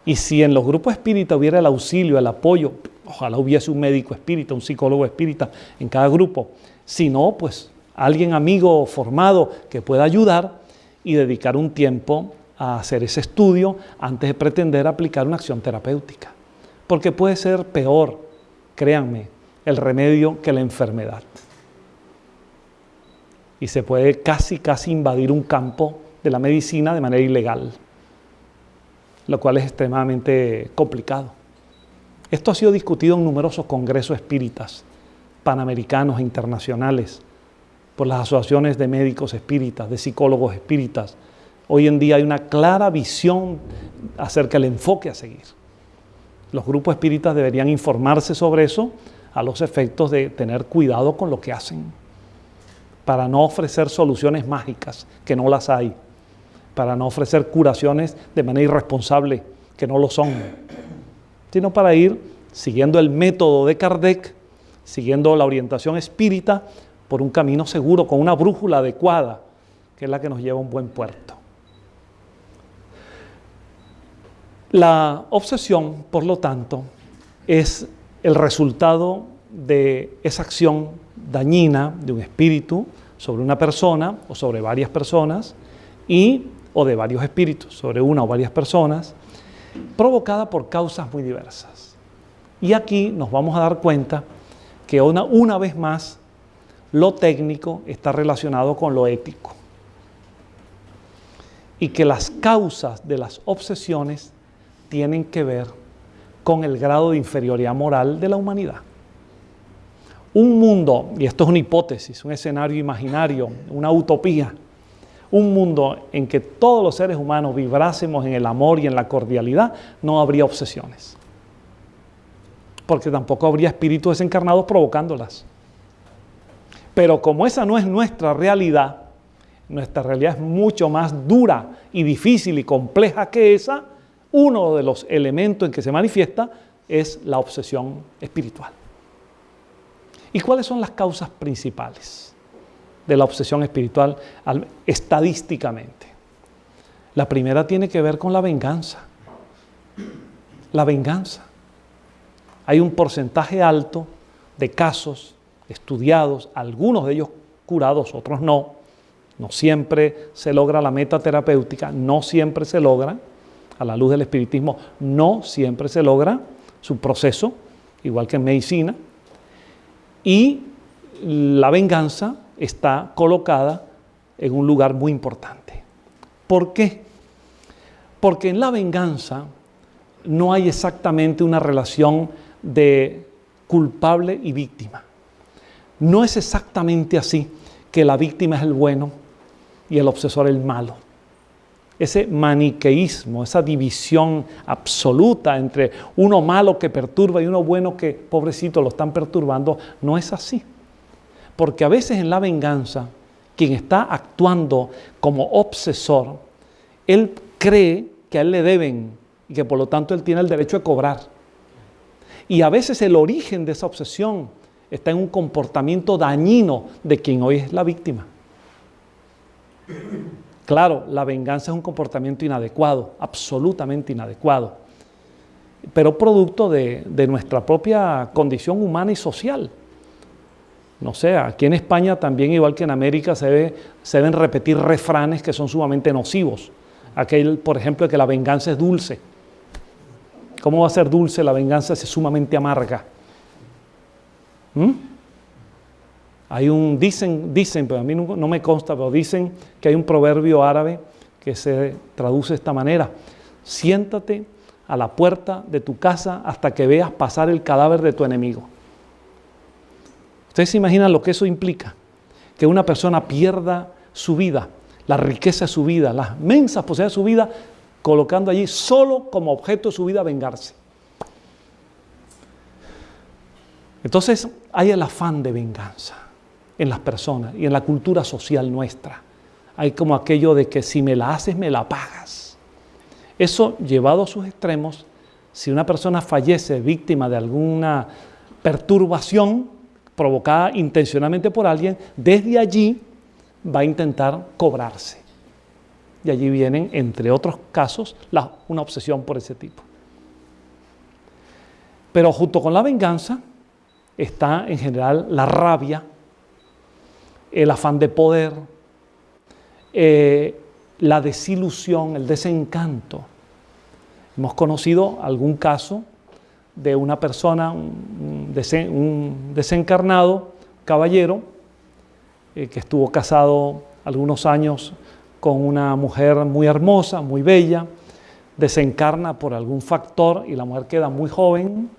Y si en los grupos espíritas hubiera el auxilio, el apoyo, ojalá hubiese un médico espírita, un psicólogo espírita en cada grupo. Si no, pues alguien amigo formado que pueda ayudar y dedicar un tiempo a hacer ese estudio antes de pretender aplicar una acción terapéutica. Porque puede ser peor, créanme, el remedio que la enfermedad. Y se puede casi, casi invadir un campo de la medicina de manera ilegal, lo cual es extremadamente complicado. Esto ha sido discutido en numerosos congresos espíritas, panamericanos e internacionales, por las asociaciones de médicos espíritas, de psicólogos espíritas. Hoy en día hay una clara visión acerca del enfoque a seguir. Los grupos espíritas deberían informarse sobre eso a los efectos de tener cuidado con lo que hacen, para no ofrecer soluciones mágicas, que no las hay, para no ofrecer curaciones de manera irresponsable, que no lo son sino para ir siguiendo el método de Kardec, siguiendo la orientación espírita por un camino seguro, con una brújula adecuada, que es la que nos lleva a un buen puerto. La obsesión, por lo tanto, es el resultado de esa acción dañina de un espíritu sobre una persona o sobre varias personas y o de varios espíritus sobre una o varias personas provocada por causas muy diversas. Y aquí nos vamos a dar cuenta que una, una vez más lo técnico está relacionado con lo ético. Y que las causas de las obsesiones tienen que ver con el grado de inferioridad moral de la humanidad. Un mundo, y esto es una hipótesis, un escenario imaginario, una utopía, un mundo en que todos los seres humanos vibrásemos en el amor y en la cordialidad, no habría obsesiones. Porque tampoco habría espíritus desencarnados provocándolas. Pero como esa no es nuestra realidad, nuestra realidad es mucho más dura y difícil y compleja que esa, uno de los elementos en que se manifiesta es la obsesión espiritual. ¿Y cuáles son las causas principales? De la obsesión espiritual estadísticamente. La primera tiene que ver con la venganza. La venganza. Hay un porcentaje alto de casos estudiados, algunos de ellos curados, otros no. No siempre se logra la meta terapéutica, no siempre se logra, a la luz del espiritismo, no siempre se logra su proceso, igual que en medicina. Y la venganza está colocada en un lugar muy importante. ¿Por qué? Porque en la venganza no hay exactamente una relación de culpable y víctima. No es exactamente así que la víctima es el bueno y el obsesor el malo. Ese maniqueísmo, esa división absoluta entre uno malo que perturba y uno bueno que pobrecito lo están perturbando, no es así. Porque a veces en la venganza, quien está actuando como obsesor, él cree que a él le deben y que por lo tanto él tiene el derecho de cobrar. Y a veces el origen de esa obsesión está en un comportamiento dañino de quien hoy es la víctima. Claro, la venganza es un comportamiento inadecuado, absolutamente inadecuado, pero producto de, nuestra propia condición humana y social no sé, aquí en España también, igual que en América, se, deben repetir refranes que son sumamente nocivos. Aquel, por ejemplo, que la venganza es dulce. ¿Cómo va a ser dulce la venganza si es sumamente amarga? ¿Mm? Hay un, dicen, dicen, pero a mí no me consta, pero dicen que hay un proverbio árabe que se traduce de esta manera. Siéntate a la puerta de tu casa hasta que veas pasar el cadáver de tu enemigo. Ustedes se imaginan lo que eso implica, que una persona pierda su vida, la riqueza de su vida, las mensas posibilidades de su vida, colocando allí solo como objeto de su vida vengarse. Entonces hay el afán de venganza en las personas y en la cultura social nuestra. Hay como aquello de que si me la haces, me la pagas. Eso llevado a sus extremos, si una persona fallece víctima de alguna perturbación provocada intencionalmente por alguien, desde allí va a intentar cobrarse. Y allí vienen, entre otros casos, una obsesión por ese tipo. Pero junto con la venganza está en general la rabia, el afán de poder, eh, la desilusión, el desencanto. Hemos conocido algún caso de una persona, un, desencarnado caballero, eh, que estuvo casado algunos años con una mujer muy hermosa, muy bella, desencarna por algún factor y la mujer queda muy joven.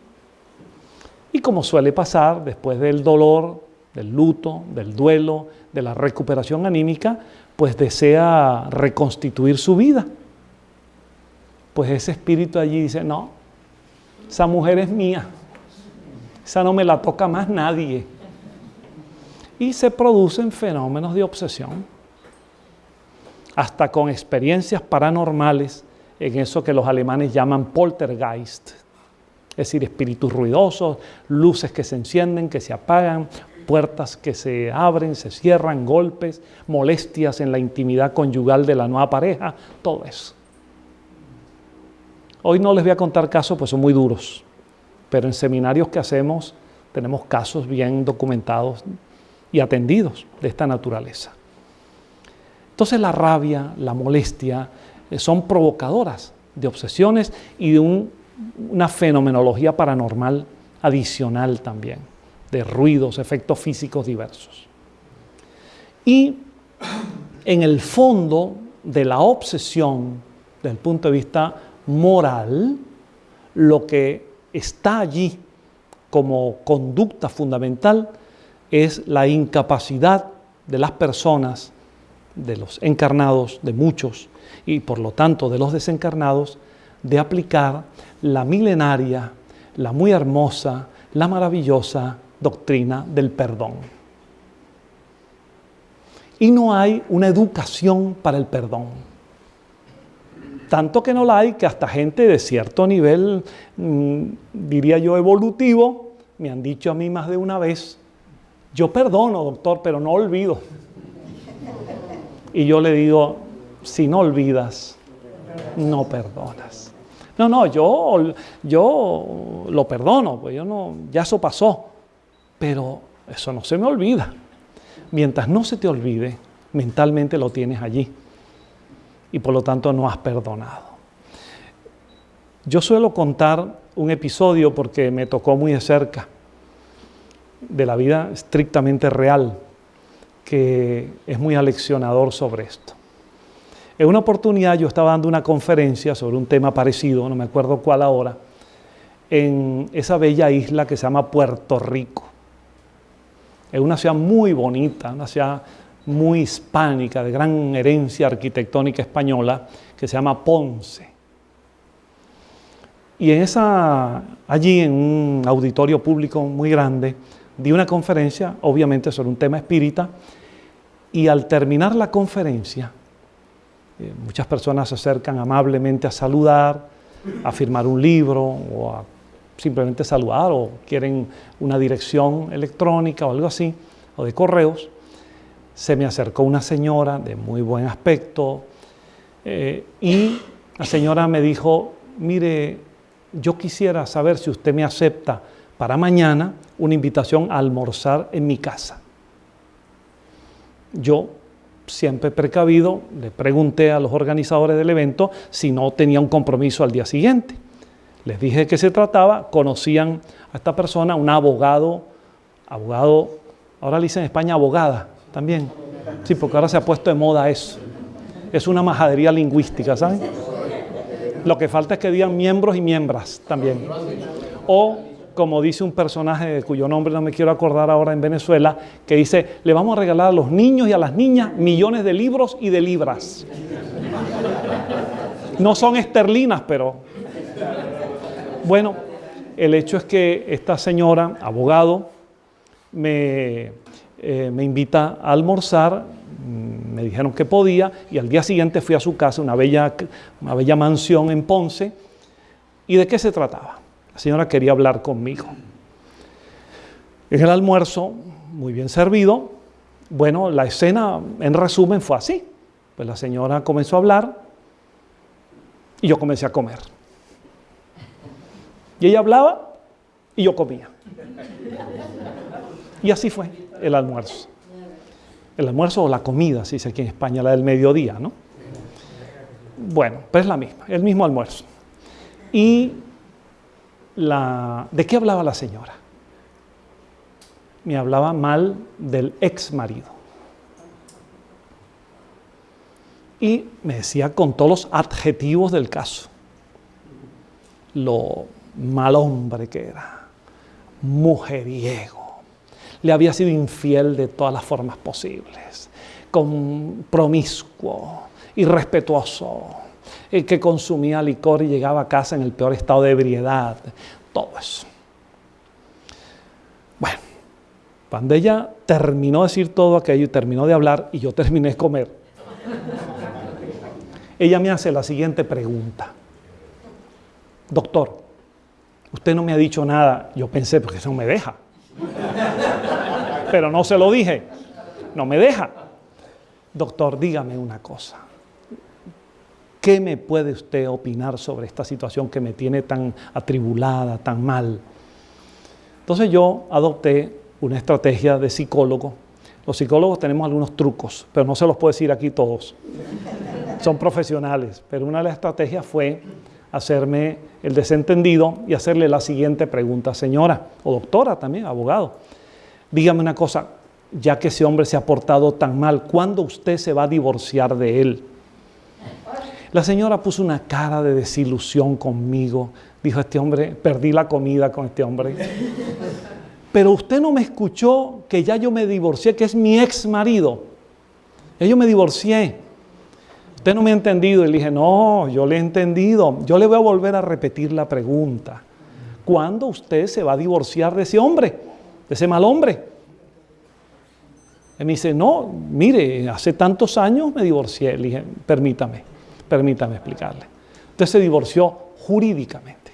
Y como suele pasar, después del dolor, del luto, del duelo, de la recuperación anímica, pues desea reconstituir su vida. Pues ese espíritu allí dice, no, esa mujer es mía, esa no me la toca más nadie. Y se producen fenómenos de obsesión hasta con experiencias paranormales en eso que los alemanes llaman poltergeist, es decir, espíritus ruidosos, luces que se encienden, que se apagan, puertas que se abren, se cierran, golpes, molestias en la intimidad conyugal de la nueva pareja, todo eso. Hoy no les voy a contar casos, pues son muy duros, pero en seminarios que hacemos tenemos casos bien documentados y atendidos de esta naturaleza. Entonces la rabia, la molestia, eh, son provocadoras de obsesiones y de una fenomenología paranormal adicional también, de ruidos, efectos físicos diversos. Y en el fondo de la obsesión, desde el punto de vista moral, lo que está allí como conducta fundamental es la incapacidad de las personas de los encarnados, de muchos, y por lo tanto de los desencarnados, de aplicar la milenaria, la muy hermosa, la maravillosa doctrina del perdón. Y no hay una educación para el perdón. Tanto que no la hay que hasta gente de cierto nivel, mm, diría yo, evolutivo, me han dicho a mí más de una vez, yo perdono, doctor, pero no olvido. Y yo le digo, si no olvidas, no perdonas. No, no, yo, yo lo perdono, pues yo no, ya eso pasó. Pero eso no se me olvida. Mientras no se te olvide, mentalmente lo tienes allí. Y por lo tanto no has perdonado. Yo suelo contar un episodio porque me tocó muy de cerca de la vida estrictamente real que es muy aleccionador sobre esto. En una oportunidad yo estaba dando una conferencia sobre un tema parecido, no me acuerdo cuál ahora, en esa bella isla que se llama Puerto Rico. Es una ciudad muy bonita, una ciudad muy hispánica, de gran herencia arquitectónica española, que se llama Ponce. Y en esa, allí en un auditorio público muy grande, di una conferencia, obviamente sobre un tema espírita, y al terminar la conferencia, eh, muchas personas se acercan amablemente a saludar, a firmar un libro o a simplemente saludar o quieren una dirección electrónica o algo así, o de correos. Se me acercó una señora de muy buen aspecto eh, y la señora me dijo, mire, yo quisiera saber si usted me acepta para mañana una invitación a almorzar en mi casa. Yo, siempre precavido, le pregunté a los organizadores del evento si no tenía un compromiso al día siguiente. Les dije de qué se trataba, conocían a esta persona, un abogado, abogado, ahora le dicen en España abogada también. Sí, porque ahora se ha puesto de moda eso. Es una majadería lingüística, ¿saben? Lo que falta es que digan miembros y miembras también. O como dice un personaje cuyo nombre no me quiero acordar ahora en Venezuela, que dice, le vamos a regalar a los niños y a las niñas millones de libros y de libras. No son esterlinas, pero... Bueno, el hecho es que esta señora, abogado, me, eh, me invita a almorzar, me dijeron que podía y al día siguiente fui a su casa, una bella, una bella mansión en Ponce. ¿Y de qué se trataba? La señora quería hablar conmigo. En el almuerzo, muy bien servido, bueno, la escena en resumen fue así. Pues la señora comenzó a hablar y yo comencé a comer. Y ella hablaba y yo comía. Y así fue el almuerzo. El almuerzo o la comida, se dice aquí en España, la del mediodía, ¿no? Bueno, pues es la misma, el mismo almuerzo. ¿Y la, de qué hablaba la señora? Me hablaba mal del ex marido. Y me decía con todos los adjetivos del caso. Lo mal hombre que era, mujeriego, le había sido infiel de todas las formas posibles, promiscuo, irrespetuoso, el que consumía licor y llegaba a casa en el peor estado de ebriedad, todo eso. Bueno, cuando ella terminó de decir todo aquello y terminó de hablar y yo terminé de comer, ella me hace la siguiente pregunta. Doctor, usted no me ha dicho nada. Yo pensé, porque no me deja. Pero no se lo dije. No me deja. Doctor, dígame una cosa. ¿Qué me puede usted opinar sobre esta situación que me tiene tan atribulada, tan mal? Entonces yo adopté una estrategia de psicólogo. Los psicólogos tenemos algunos trucos, pero no se los puedo decir aquí todos. Son profesionales, pero una de las estrategias fue hacerme el desentendido y hacerle la siguiente pregunta, señora o doctora también, abogado. Dígame una cosa, ya que ese hombre se ha portado tan mal, ¿cuándo usted se va a divorciar de él? La señora puso una cara de desilusión conmigo. Dijo, este hombre, perdí la comida con este hombre. Pero usted no me escuchó que ya yo me divorcié, que es mi ex marido. Ya yo me divorcié. Usted no me ha entendido. Y le dije, no, yo le he entendido. Yo le voy a volver a repetir la pregunta. ¿Cuándo usted se va a divorciar de ese hombre? De ese mal hombre. Y me dice, no, mire, hace tantos años me divorcié. Le dije, permítame, permítame explicarle. Usted se divorció jurídicamente.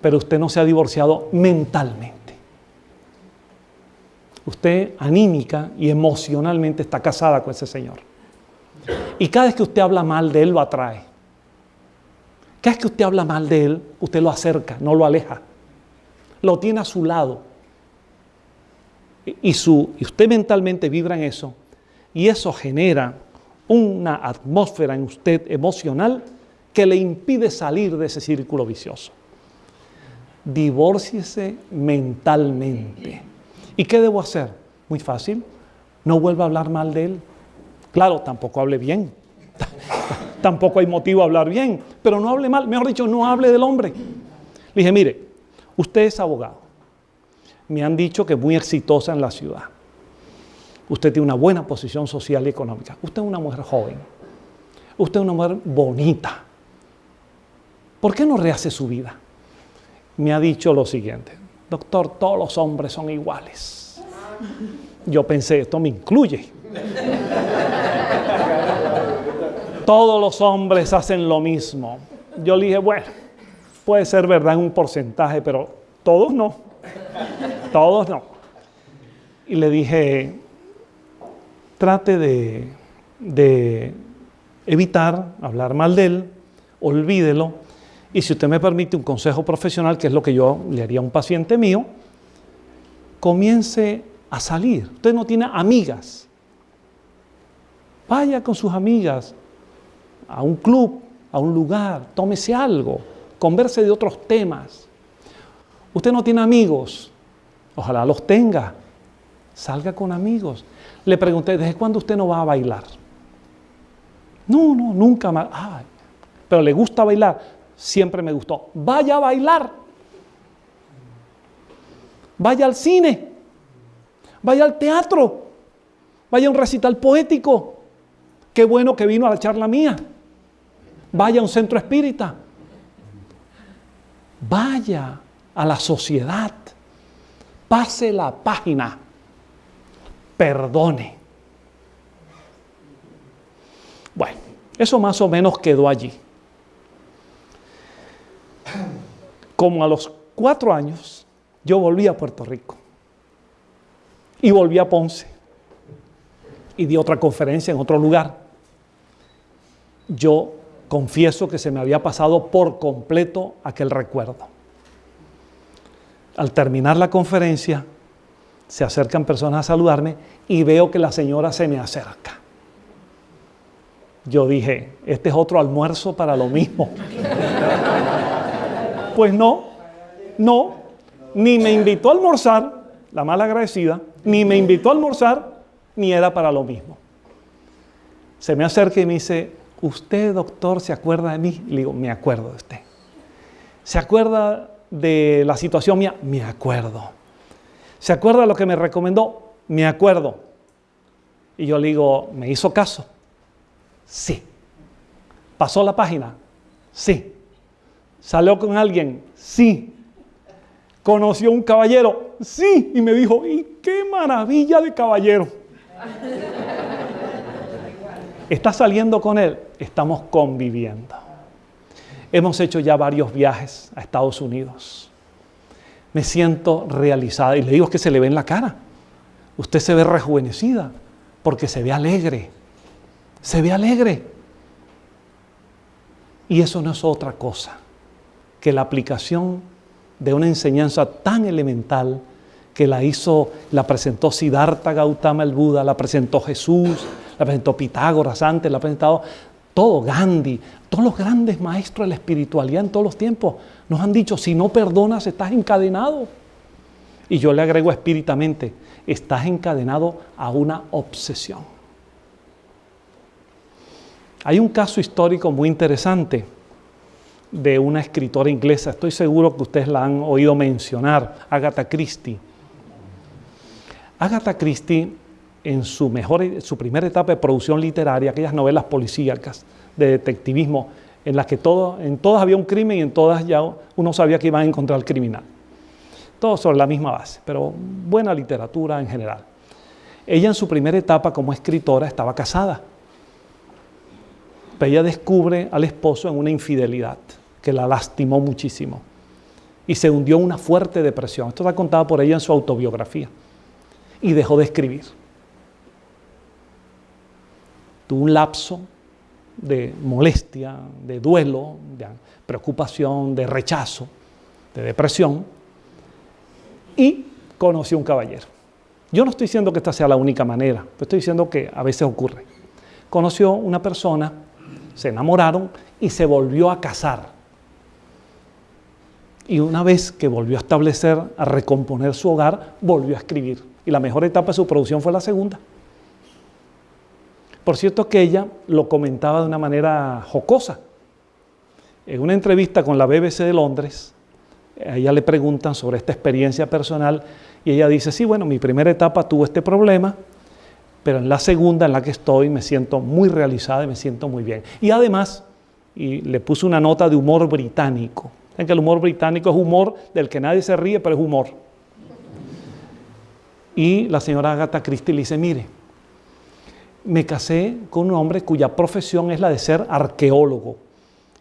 Pero usted no se ha divorciado mentalmente. Usted anímica y emocionalmente está casada con ese señor. Y cada vez que usted habla mal de él, lo atrae. Cada vez que usted habla mal de él, usted lo acerca, no lo aleja. Lo tiene a su lado. Y, su, y usted mentalmente vibra en eso. Y eso genera una atmósfera en usted emocional que le impide salir de ese círculo vicioso. Divórciese mentalmente. ¿Y qué debo hacer? Muy fácil. No vuelva a hablar mal de él. Claro, tampoco hable bien. tampoco hay motivo a hablar bien, pero no hable mal. Mejor dicho, no hable del hombre. Le dije, mire, usted es abogado. Me han dicho que es muy exitosa en la ciudad. Usted tiene una buena posición social y económica. Usted es una mujer joven. Usted es una mujer bonita. ¿Por qué no rehace su vida? Me ha dicho lo siguiente, doctor, todos los hombres son iguales. Yo pensé, esto me incluye. Todos los hombres hacen lo mismo. Yo le dije, bueno, puede ser verdad en un porcentaje, pero todos no. Todos no. Y le dije, trate de, evitar hablar mal de él, olvídelo. Y si usted me permite un consejo profesional, que es lo que yo le haría a un paciente mío, comience a salir. Usted no tiene amigas. Vaya con sus amigas a un club, a un lugar, tómese algo, converse de otros temas. Usted no tiene amigos, ojalá los tenga, salga con amigos. Le pregunté, ¿desde cuándo usted no va a bailar? No, no, nunca más. pero le gusta bailar, siempre me gustó. Vaya a bailar. Vaya al cine. Vaya al teatro. Vaya a un recital poético. Qué bueno que vino a la charla mía. Vaya a un centro espírita. Vaya a la sociedad. Pase la página. Perdone. Bueno, eso más o menos quedó allí. Como a los cuatro años, yo volví a Puerto Rico y volví a Ponce y di otra conferencia en otro lugar. Yo confieso que se me había pasado por completo aquel recuerdo. Al terminar la conferencia, se acercan personas a saludarme y veo que la señora se me acerca. Yo dije, este es otro almuerzo para lo mismo. pues no, no, ni me invitó a almorzar, la mala agradecida, ni me invitó a almorzar, ni era para lo mismo. Se me acerca y me dice, ¿usted, doctor, se acuerda de mí? Le digo, me acuerdo de usted. ¿Se acuerda de la situación mía? Me acuerdo. ¿Se acuerda de lo que me recomendó? Me acuerdo. Y yo le digo, ¿me hizo caso? Sí. ¿Pasó la página? Sí. ¿Salió con alguien? Sí. ¿Conoció un caballero? Sí. Y me dijo, ¿y qué maravilla de caballero? ¿Está saliendo con él? Estamos conviviendo. Hemos hecho ya varios viajes a Estados Unidos. Me siento realizada y le digo que se le ve en la cara. Usted se ve rejuvenecida porque se ve alegre. Se ve alegre. Y eso no es otra cosa que la aplicación de una enseñanza tan elemental que la hizo, la presentó Siddhartha Gautama el Buda, la presentó Jesús, la presentó Pitágoras antes, la ha presentado todo Gandhi, todos los grandes maestros de la espiritualidad en todos los tiempos nos han dicho, si no perdonas estás encadenado. Y yo le agrego espíritamente, estás encadenado a una obsesión. Hay un caso histórico muy interesante de una escritora inglesa, estoy seguro que ustedes la han oído mencionar, Agatha Christie. Agatha Christie en su, mejor, su primera etapa de producción literaria, aquellas novelas policíacas de detectivismo, en las que todo, en todas había un crimen y en todas ya uno sabía que iba a encontrar al criminal. Todo sobre la misma base, pero buena literatura en general. Ella en su primera etapa como escritora estaba casada. Pero ella descubre al esposo en una infidelidad que la lastimó muchísimo y se hundió en una fuerte depresión. Esto está contado por ella en su autobiografía. Y dejó de escribir tuvo un lapso de molestia, de duelo, de preocupación, de rechazo, de depresión, y conoció un caballero. Yo no estoy diciendo que esta sea la única manera, estoy diciendo que a veces ocurre. Conoció una persona, se enamoraron y se volvió a casar. Y una vez que volvió a establecer, a recomponer su hogar, volvió a escribir. Y la mejor etapa de su producción fue la segunda. Por cierto que ella lo comentaba de una manera jocosa. En una entrevista con la BBC de Londres, a ella le preguntan sobre esta experiencia personal y ella dice, sí, bueno, mi primera etapa tuvo este problema, pero en la segunda en la que estoy me siento muy realizada y me siento muy bien. Y además, y le puse una nota de humor británico. En que el humor británico es humor del que nadie se ríe, pero es humor. Y la señora Agatha Christie le dice, mire, me casé con un hombre cuya profesión es la de ser arqueólogo.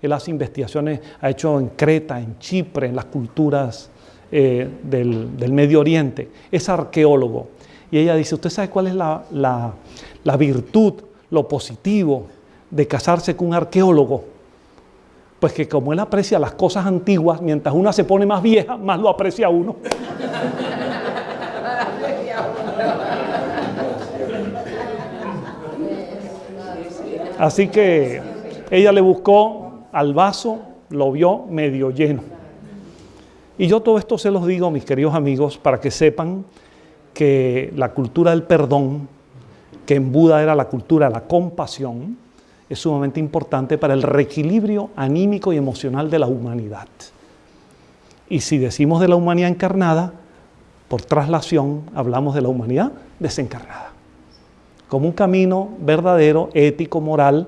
Él hace investigaciones, ha hecho en Creta, en Chipre, en las culturas eh, del, Medio Oriente. Es arqueólogo. Y ella dice, ¿usted sabe cuál es la, la virtud, lo positivo de casarse con un arqueólogo? Pues que como él aprecia las cosas antiguas, mientras una se pone más vieja, más lo aprecia uno. Así que ella le buscó al vaso, lo vio medio lleno. Y yo todo esto se los digo, mis queridos amigos, para que sepan que la cultura del perdón, que en Buda era la cultura de la compasión, es sumamente importante para el reequilibrio anímico y emocional de la humanidad. Y si decimos de la humanidad encarnada, por traslación hablamos de la humanidad desencarnada como un camino verdadero, ético, moral,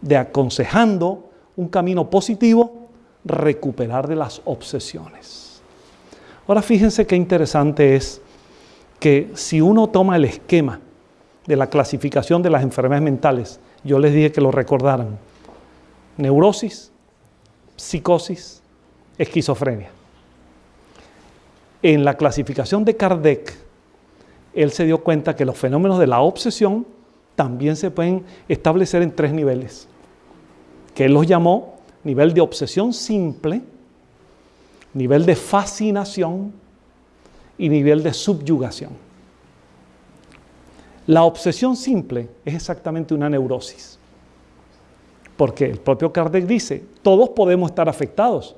de aconsejando un camino positivo, recuperar de las obsesiones. Ahora fíjense qué interesante es que si uno toma el esquema de la clasificación de las enfermedades mentales, yo les dije que lo recordaran, neurosis, psicosis, esquizofrenia. En la clasificación de Kardec, él se dio cuenta que los fenómenos de la obsesión también se pueden establecer en tres niveles, que él los llamó nivel de obsesión simple, nivel de fascinación y nivel de subyugación. La obsesión simple es exactamente una neurosis, porque el propio Kardec dice, todos podemos estar afectados,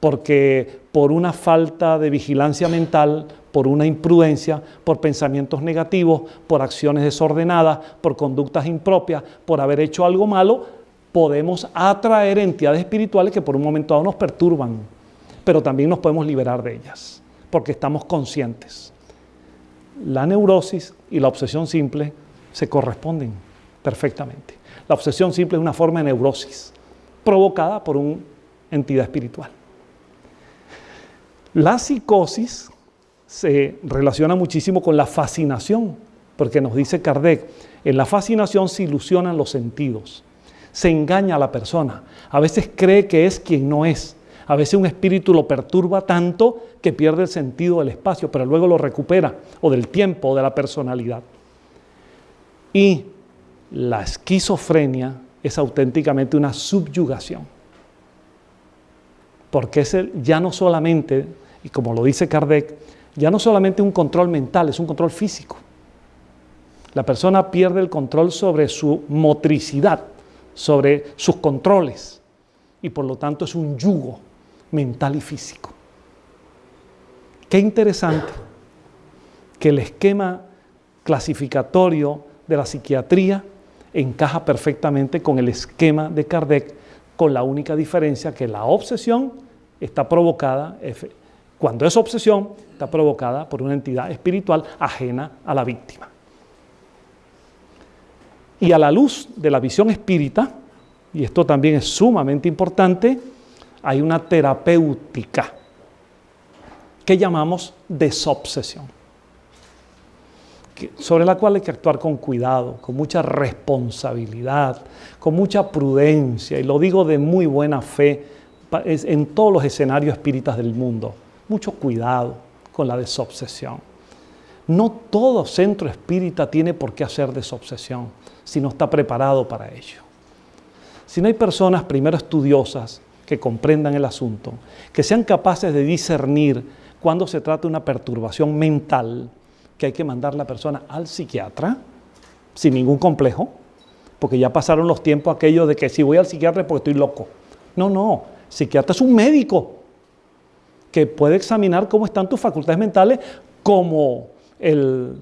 porque por una falta de vigilancia mental, por una imprudencia, por pensamientos negativos, por acciones desordenadas, por conductas impropias, por haber hecho algo malo, podemos atraer entidades espirituales que por un momento dado nos perturban, pero también nos podemos liberar de ellas, porque estamos conscientes. La neurosis y la obsesión simple se corresponden perfectamente. La obsesión simple es una forma de neurosis provocada por una entidad espiritual. La psicosis se relaciona muchísimo con la fascinación, porque nos dice Kardec, en la fascinación se ilusionan los sentidos, se engaña a la persona, a veces cree que es quien no es, a veces un espíritu lo perturba tanto que pierde el sentido del espacio, pero luego lo recupera, o del tiempo, o de la personalidad. Y la esquizofrenia es auténticamente una subyugación, porque es ya no solamente y como lo dice Kardec, ya no solamente un control mental, es un control físico. La persona pierde el control sobre su motricidad, sobre sus controles, y por lo tanto es un yugo mental y físico. Qué interesante que el esquema clasificatorio de la psiquiatría encaja perfectamente con el esquema de Kardec, con la única diferencia que la obsesión está provocada cuando esa obsesión está provocada por una entidad espiritual ajena a la víctima. Y a la luz de la visión espírita, y esto también es sumamente importante, hay una terapéutica que llamamos desobsesión, sobre la cual hay que actuar con cuidado, con mucha responsabilidad, con mucha prudencia, y lo digo de muy buena fe en todos los escenarios espíritas del mundo mucho cuidado con la desobsesión. No todo centro espírita tiene por qué hacer desobsesión si no está preparado para ello. Si no hay personas primero estudiosas que comprendan el asunto, que sean capaces de discernir cuando se trata de una perturbación mental, que hay que mandar la persona al psiquiatra sin ningún complejo, porque ya pasaron los tiempos aquellos de que si voy al psiquiatra es porque estoy loco. No, no, psiquiatra es un médico que puede examinar cómo están tus facultades mentales, como el,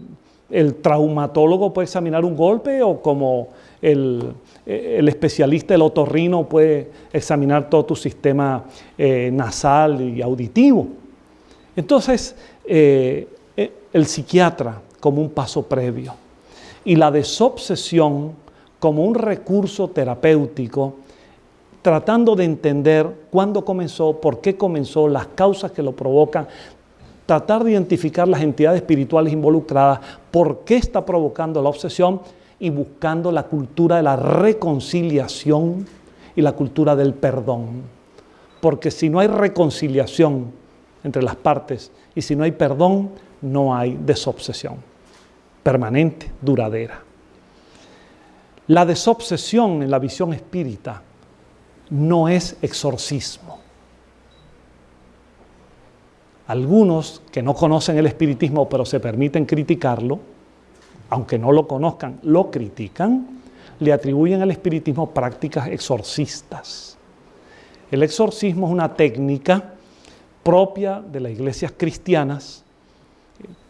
traumatólogo puede examinar un golpe o como el, especialista, el otorrino, puede examinar todo tu sistema eh, nasal y auditivo. Entonces, eh, eh, el psiquiatra como un paso previo y la desobsesión como un recurso terapéutico tratando de entender cuándo comenzó, por qué comenzó, las causas que lo provocan, tratar de identificar las entidades espirituales involucradas, por qué está provocando la obsesión y buscando la cultura de la reconciliación y la cultura del perdón. Porque si no hay reconciliación entre las partes y si no hay perdón, no hay desobsesión permanente, duradera. La desobsesión en la visión espírita no es exorcismo. Algunos que no conocen el espiritismo pero se permiten criticarlo, aunque no lo conozcan, lo critican, le atribuyen al espiritismo prácticas exorcistas. El exorcismo es una técnica propia de las iglesias cristianas,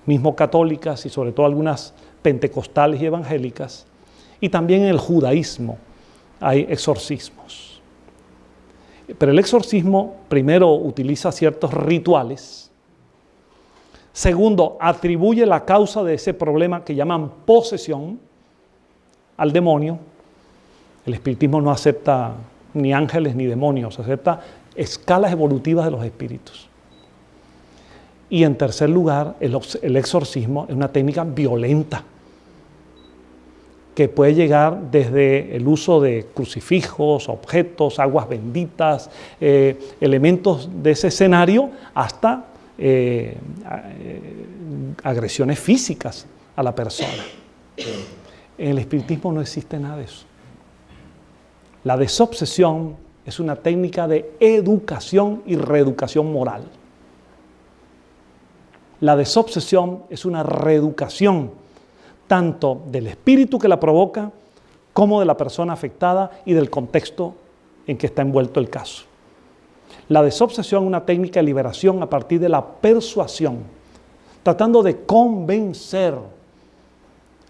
mismo católicas y sobre todo algunas pentecostales y evangélicas, y también en el judaísmo hay exorcismos. Pero el exorcismo primero utiliza ciertos rituales. Segundo, atribuye la causa de ese problema que llaman posesión al demonio. El espiritismo no acepta ni ángeles ni demonios, acepta escalas evolutivas de los espíritus. Y en tercer lugar, el, exorcismo es una técnica violenta que puede llegar desde el uso de crucifijos, objetos, aguas benditas, eh, elementos de ese escenario, hasta eh, eh, agresiones físicas a la persona. En el espiritismo no existe nada de eso. La desobsesión es una técnica de educación y reeducación moral. La desobsesión es una reeducación tanto del espíritu que la provoca como de la persona afectada y del contexto en que está envuelto el caso. La desobsesión es una técnica de liberación a partir de la persuasión, tratando de convencer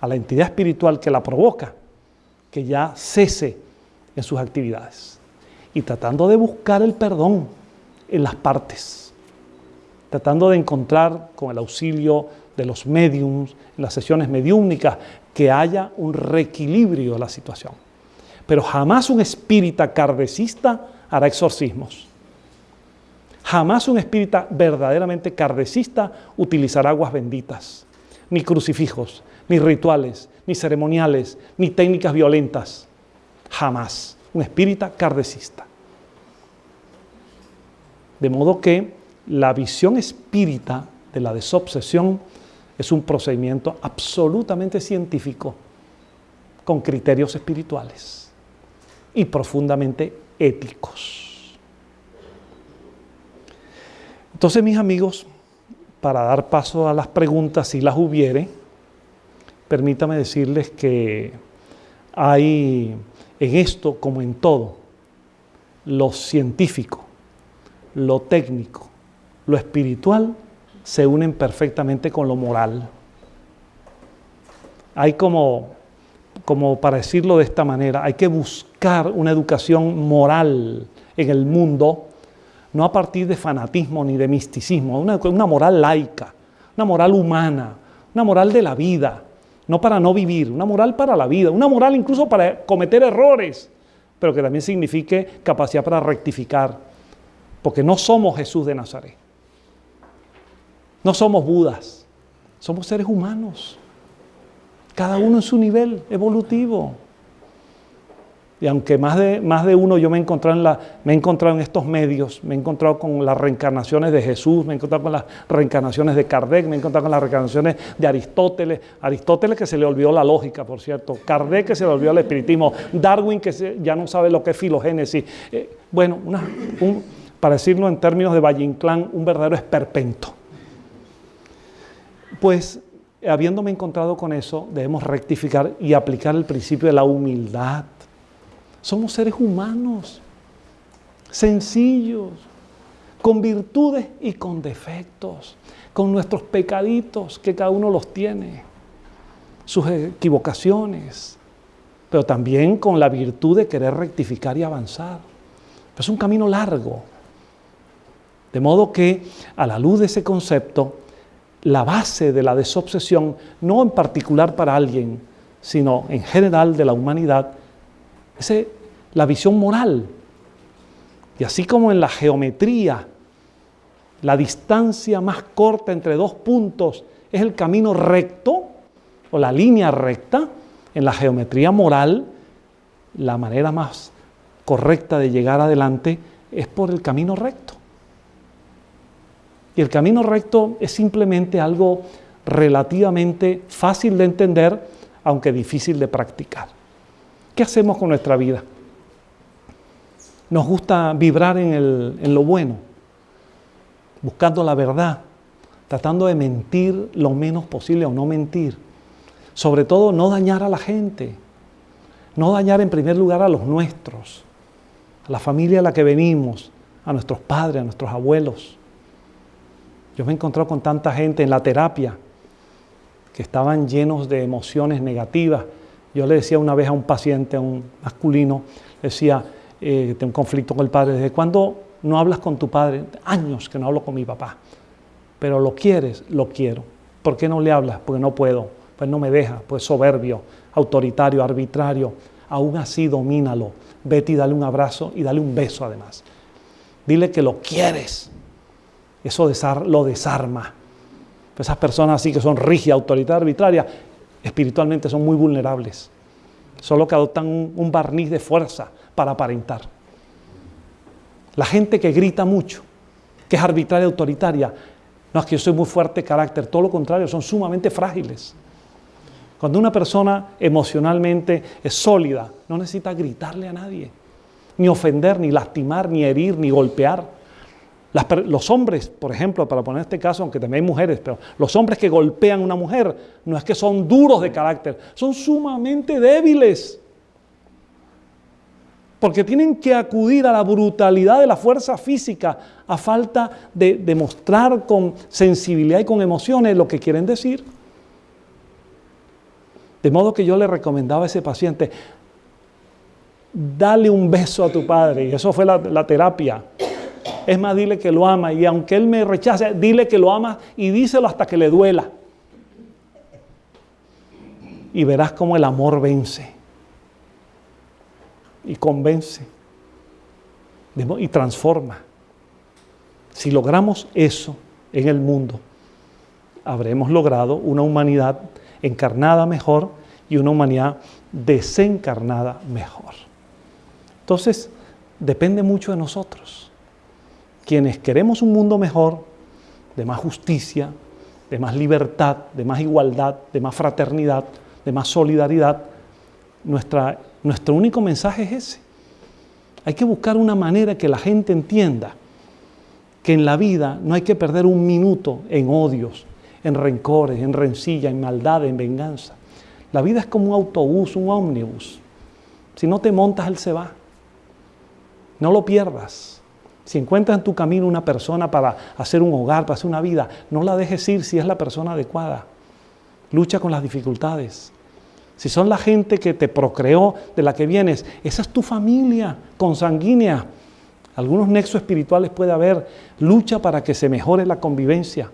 a la entidad espiritual que la provoca que ya cese en sus actividades y tratando de buscar el perdón en las partes tratando de encontrar con el auxilio de los mediums, las sesiones mediúmnicas, que haya un reequilibrio de la situación. Pero jamás un espírita cardecista hará exorcismos. Jamás un espírita verdaderamente cardecista utilizará aguas benditas, ni crucifijos, ni rituales, ni ceremoniales, ni técnicas violentas. Jamás un espírita cardecista. De modo que la visión espírita de la desobsesión es un procedimiento absolutamente científico, con criterios espirituales y profundamente éticos. Entonces, mis amigos, para dar paso a las preguntas, si las hubiere, permítame decirles que hay en esto, como en todo, lo científico, lo técnico, lo espiritual se unen perfectamente con lo moral. Hay como, como para decirlo de esta manera, hay que buscar una educación moral en el mundo, no a partir de fanatismo ni de misticismo, una, una moral laica, una moral humana, una moral de la vida, no para no vivir, una moral para la vida, una moral incluso para cometer errores, pero que también signifique capacidad para rectificar, porque no somos Jesús de Nazaret. No somos Budas, somos seres humanos, cada uno en su nivel evolutivo. Y aunque más de, más de uno yo me he, encontrado en la, me he encontrado en estos medios, me he encontrado con las reencarnaciones de Jesús, me he encontrado con las reencarnaciones de Kardec, me he encontrado con las reencarnaciones de Aristóteles, Aristóteles que se le olvidó la lógica, por cierto, Kardec que se le olvidó el espiritismo, Darwin que ya no sabe lo que es filogénesis. Eh, bueno, para decirlo en términos de Valle Inclán, un verdadero esperpento. Pues habiéndome encontrado con eso, debemos rectificar y aplicar el principio de la humildad. Somos seres humanos, sencillos, con virtudes y con defectos, con nuestros pecaditos, que cada uno los tiene, sus equivocaciones, pero también con la virtud de querer rectificar y avanzar. es un camino largo. De modo que a la luz de ese concepto, la base de la desobsesión, no en particular para alguien, sino en general de la humanidad, es la visión moral. Y así como en la geometría, la distancia más corta entre dos puntos es el camino recto o la línea recta, en la geometría moral, la manera más correcta de llegar adelante es por el camino recto. Y el camino recto es simplemente algo relativamente fácil de entender, aunque difícil de practicar. ¿Qué hacemos con nuestra vida? Nos gusta vibrar en, lo bueno, buscando la verdad, tratando de mentir lo menos posible o no mentir. Sobre todo no dañar a la gente, no dañar en primer lugar a los nuestros, a la familia a la que venimos, a nuestros padres, a nuestros abuelos. Yo me he con tanta gente en la terapia que estaban llenos de emociones negativas. Yo le decía una vez a un paciente, a un masculino, decía, eh, tengo un conflicto con el padre, ¿desde cuándo no hablas con tu padre? Años que no hablo con mi papá. Pero lo quieres, lo quiero. ¿Por qué no le hablas? Porque no puedo, pues no me deja, pues soberbio, autoritario, arbitrario. aún así domínalo. Vete y dale un abrazo y dale un beso además. Dile que lo quieres. Eso lo desarma. Esas personas así que son rígidas, autoritarias, arbitrarias, espiritualmente son muy vulnerables. Solo que adoptan un barniz de fuerza para aparentar. La gente que grita mucho, que es arbitraria, autoritaria, no es que yo soy muy fuerte de carácter, todo lo contrario, son sumamente frágiles. Cuando una persona emocionalmente es sólida, no necesita gritarle a nadie, ni ofender, ni lastimar, ni herir, ni golpear. Los hombres, por ejemplo, para poner este caso, aunque también hay mujeres, pero los hombres que golpean a una mujer no es que son duros de carácter, son sumamente débiles porque tienen que acudir a la brutalidad de la fuerza física a falta de demostrar con sensibilidad y con emociones lo que quieren decir. De modo que yo le recomendaba a ese paciente, dale un beso a tu padre, y eso fue la, la terapia. Es más, dile que lo ama, y aunque él me rechace, dile que lo ama y díselo hasta que le duela. Y verás cómo el amor vence y convence y transforma. Si logramos eso en el mundo, habremos logrado una humanidad encarnada mejor y una humanidad desencarnada mejor. Entonces, depende mucho de nosotros. Quienes queremos un mundo mejor, de más justicia, de más libertad, de más igualdad, de más fraternidad, de más solidaridad, nuestra nuestro único mensaje es ese. Hay que buscar una manera que la gente entienda que en la vida no hay que perder un minuto en odios, en rencores, en rencilla, en maldad, en venganza. La vida es como un autobús, un ómnibus. Si no te montas, él se va. No lo pierdas. Si encuentras en tu camino una persona para hacer un hogar, para hacer una vida, no la dejes ir si es la persona adecuada. Lucha con las dificultades si son la gente que te procreó, de la que vienes, esa es tu familia consanguínea. Algunos nexos espirituales puede haber, lucha para que se mejore la convivencia.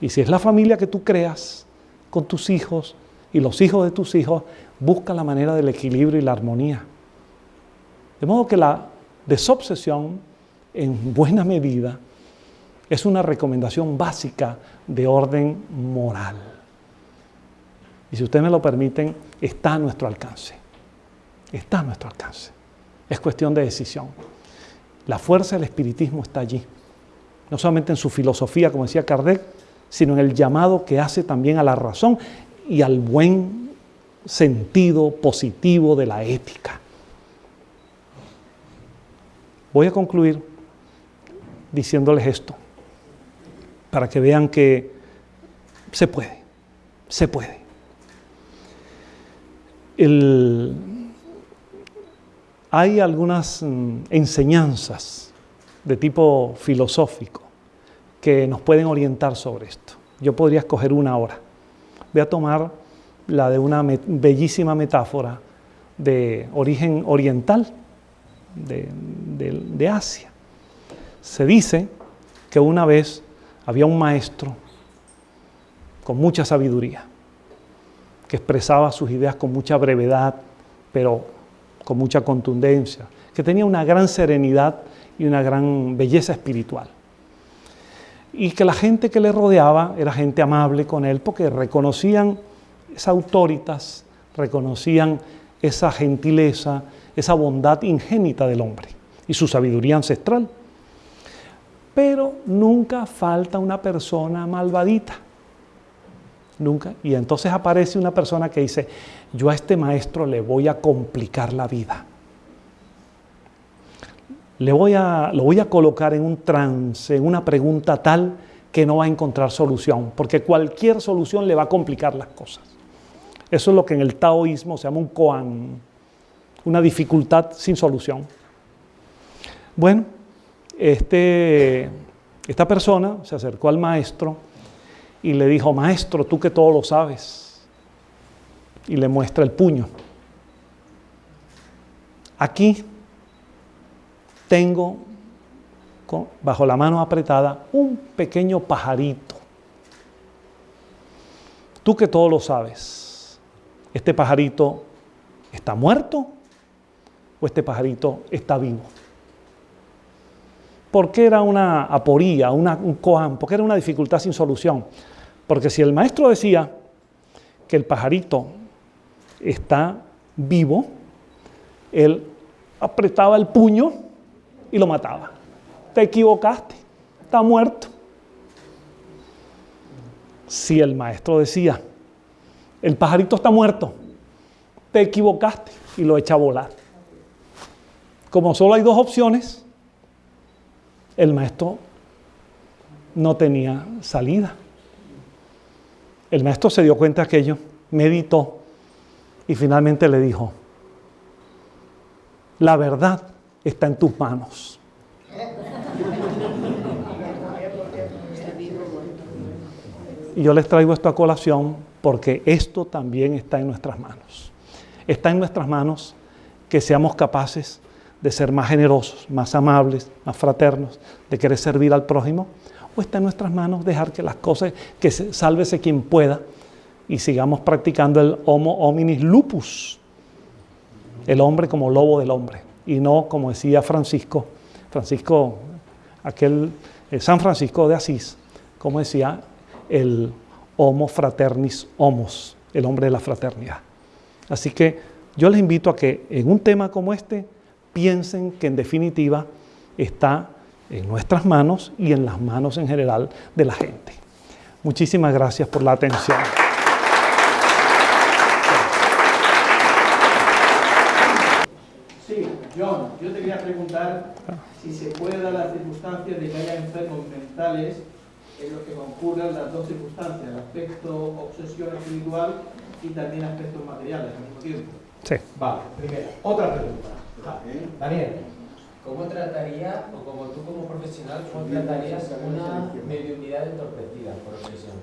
Y si es la familia que tú creas con tus hijos y los hijos de tus hijos, busca la manera del equilibrio y la armonía. De modo que la desobsesión, en buena medida, es una recomendación básica de orden moral y si ustedes me lo permiten, está a nuestro alcance. Está a nuestro alcance. Es cuestión de decisión. La fuerza del espiritismo está allí. No solamente en su filosofía, como decía Kardec, sino en el llamado que hace también a la razón y al buen sentido positivo de la ética. Voy a concluir diciéndoles esto, para que vean que se puede, se puede hay algunas mm, enseñanzas de tipo filosófico que nos pueden orientar sobre esto. Yo podría escoger una ahora. Voy a tomar la de una bellísima metáfora de origen oriental de, de Asia. Se dice que una vez había un maestro con mucha sabiduría que expresaba sus ideas con mucha brevedad, pero con mucha contundencia, que tenía una gran serenidad y una gran belleza espiritual. Y que la gente que le rodeaba era gente amable con él porque reconocían esa autoritas, reconocían esa gentileza, esa bondad ingénita del hombre y su sabiduría ancestral. Pero nunca falta una persona malvadita Nunca. Y entonces aparece una persona que dice, yo a este maestro le voy a complicar la vida. Le voy a, lo voy a colocar en un trance, en una pregunta tal que no va a encontrar solución, porque cualquier solución le va a complicar las cosas. Eso es lo que en el taoísmo se llama un koan, una dificultad sin solución. Bueno, este, esta persona se acercó al maestro y le dijo, maestro, tú que todo lo sabes. Y le muestra el puño. Aquí tengo bajo la mano apretada un pequeño pajarito. Tú que todo lo sabes, este pajarito ¿Está muerto o este pajarito está vivo? ¿Por qué era una aporía, una, un koan? ¿Por qué era una dificultad sin solución? Porque si el maestro decía que el pajarito está vivo, él apretaba el puño y lo mataba. Te equivocaste, está muerto. Si el maestro decía, el pajarito está muerto, te equivocaste y lo echa a volar. Como solo hay dos opciones, el maestro no tenía salida. El maestro se dio cuenta de aquello, meditó y finalmente le dijo, la verdad está en tus manos. Y yo les traigo esto a colación porque esto también está en nuestras manos. Está en nuestras manos que seamos capaces de ser más generosos, más amables, más fraternos, de querer servir al prójimo, o está en nuestras manos dejar que las cosas, que se, sálvese quien pueda, y sigamos practicando el homo hominis lupus, el hombre como lobo del hombre, y no como decía Francisco, Francisco, aquel eh, San Francisco de Asís, como decía el homo fraternis homos, el hombre de la fraternidad. Así que yo les invito a que en un tema como este piensen que en definitiva está en nuestras manos y en las manos en general de la gente. Muchísimas gracias por la atención. Sí, John, yo te quería preguntar si se puede dar la circunstancia de que haya enfermos mentales en los que concurran las dos circunstancias, el aspecto obsesión espiritual y también aspectos materiales al mismo tiempo. Sí. Vale, primera. Otra pregunta. Daniel. ¿Cómo trataría, o como tú como profesional, cómo tratarías una mediunidad entorpecida por obsesión?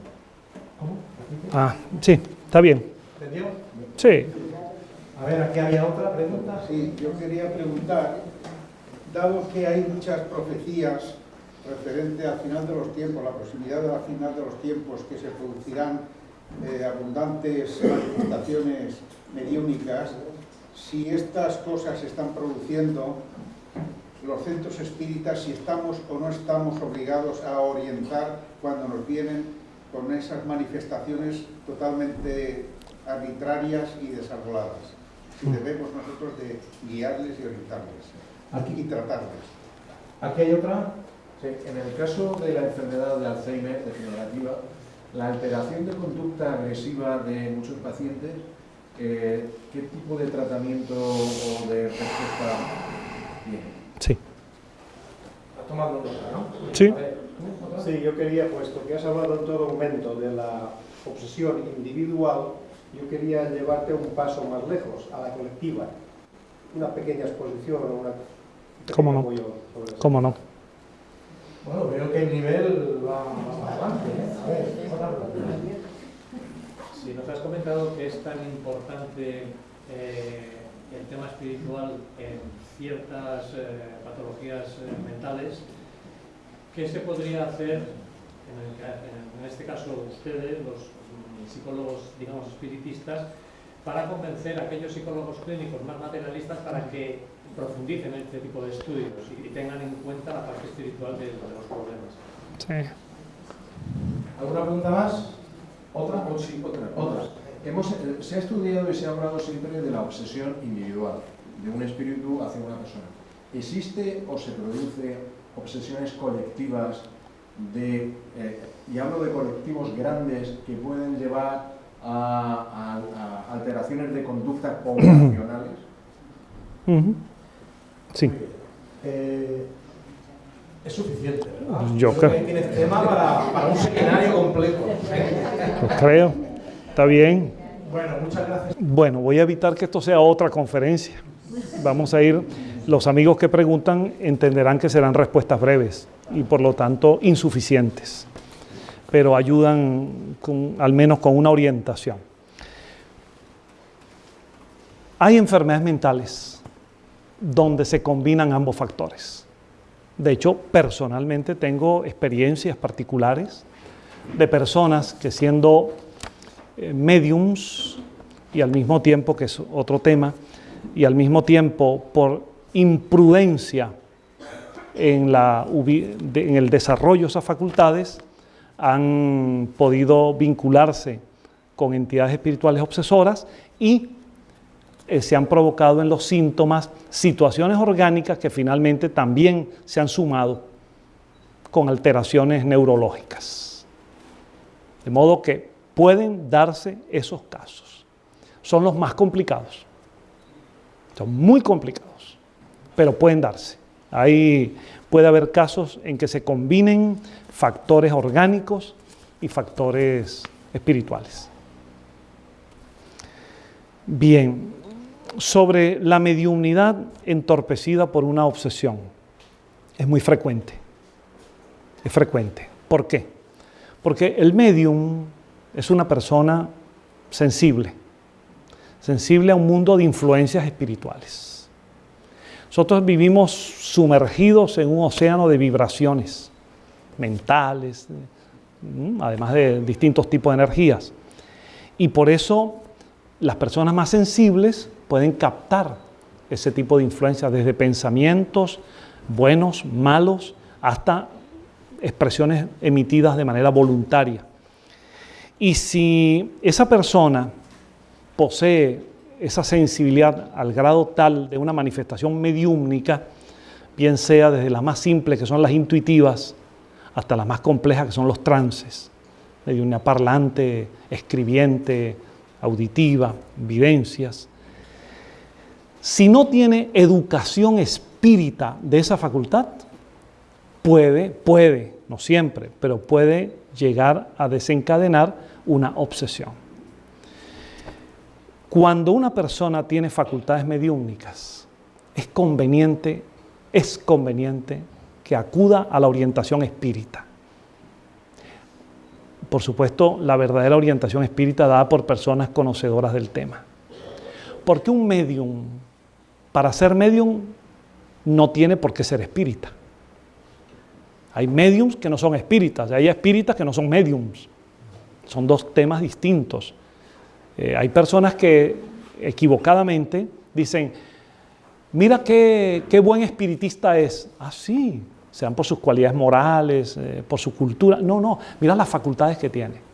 ¿Cómo? Ah, sí, está bien. ¿Entendió? Sí. A ver, aquí había otra pregunta. Sí, yo quería preguntar, dado que hay muchas profecías referente al final de los tiempos, la proximidad de la final de los tiempos, que se producirán eh, abundantes manifestaciones mediúnicas, si estas cosas se están produciendo, los centros espíritas, si estamos o no estamos obligados a orientar cuando nos vienen con esas manifestaciones totalmente arbitrarias y desarboladas. Si debemos nosotros de guiarles y orientarles Aquí. y tratarles. Aquí hay otra. Sí, en el caso de la enfermedad de Alzheimer degenerativa, la alteración de conducta agresiva de muchos pacientes, eh, ¿qué tipo de tratamiento o de respuesta tiene? Sí. Ha tomado nota, ¿no? Sí. Sí, yo quería, puesto que has hablado en todo momento de la obsesión individual, yo quería llevarte un paso más lejos, a la colectiva. Una pequeña exposición o una... un ¿Cómo no? ¿Cómo no? Bueno, veo que el nivel va va adelante. ¿eh? A ver. Si nos has comentado que es tan importante eh, el tema espiritual en ciertas eh, patologías eh, mentales, ¿qué se podría hacer, en, el este caso ustedes, los psicólogos, digamos, espiritistas, para convencer a aquellos psicólogos clínicos más materialistas para que profundicen en este tipo de estudios y, y tengan en cuenta la parte espiritual de, de los problemas? Sí. ¿Alguna pregunta más? ¿Otra? O sí, otra. Otra. Hemos, eh, se ha estudiado y se ha hablado siempre de la obsesión individual, de un espíritu hacia una persona. ¿Existe o se produce obsesiones colectivas de, eh, y hablo de colectivos grandes que pueden llevar a, a- a alteraciones de conducta poblacionales? Ujú. Sí. Eh, es suficiente, ¿verdad? Yo creo que tienes tema para, para un seminario completo. Pues creo. Está bien. Bueno, muchas gracias. Bueno, voy a evitar que esto sea otra conferencia. Vamos a ir, los amigos que preguntan entenderán que serán respuestas breves y por lo tanto insuficientes, pero ayudan con- al menos con una orientación. Hay enfermedades mentales donde se combinan ambos factores. De hecho, personalmente tengo experiencias particulares de personas que siendo eh, mediums y al mismo tiempo, que es otro tema, y al mismo tiempo por imprudencia en, la, en el desarrollo de esas facultades, han podido vincularse con entidades espirituales obsesoras y eh, se han provocado en los síntomas situaciones orgánicas que finalmente también se han sumado con alteraciones neurológicas. De modo que pueden darse esos casos. Son los más complicados. Son muy complicados, pero pueden darse. Ahí puede haber casos en que se combinen factores orgánicos y factores espirituales. Bien, sobre la mediunidad entorpecida por una obsesión. Es muy frecuente. Es frecuente. ¿Por qué? Porque el medium es una persona sensible, sensible a un mundo de influencias espirituales. Nosotros vivimos sumergidos en un océano de vibraciones mentales, además de distintos tipos de energías. Y por eso las personas más sensibles pueden captar ese tipo de influencia desde pensamientos buenos, malos, hasta expresiones emitidas de manera voluntaria. Y si esa persona posee esa sensibilidad al grado tal de una manifestación mediúmnica, bien sea desde las más simples, que son las intuitivas, hasta las más complejas, que son los trances, de una parlante, escribiente, auditiva, vivencias. Si no tiene educación espírita de esa facultad, puede, puede, no siempre, pero puede llegar a desencadenar una obsesión. Cuando una persona tiene facultades mediúnicas, es conveniente, es conveniente que acuda a la orientación espírita. Por supuesto, la verdadera orientación espírita dada por personas conocedoras del tema. Porque un medium, para ser medium, no tiene por qué ser espírita. Hay mediums que no son espíritas, hay espíritas que no son mediums. Son dos temas distintos. Eh, hay personas que equivocadamente dicen, mira qué, buen espiritista es. Ah, sí, sean por sus cualidades morales, eh, por su cultura. No, no, mira las facultades que tiene.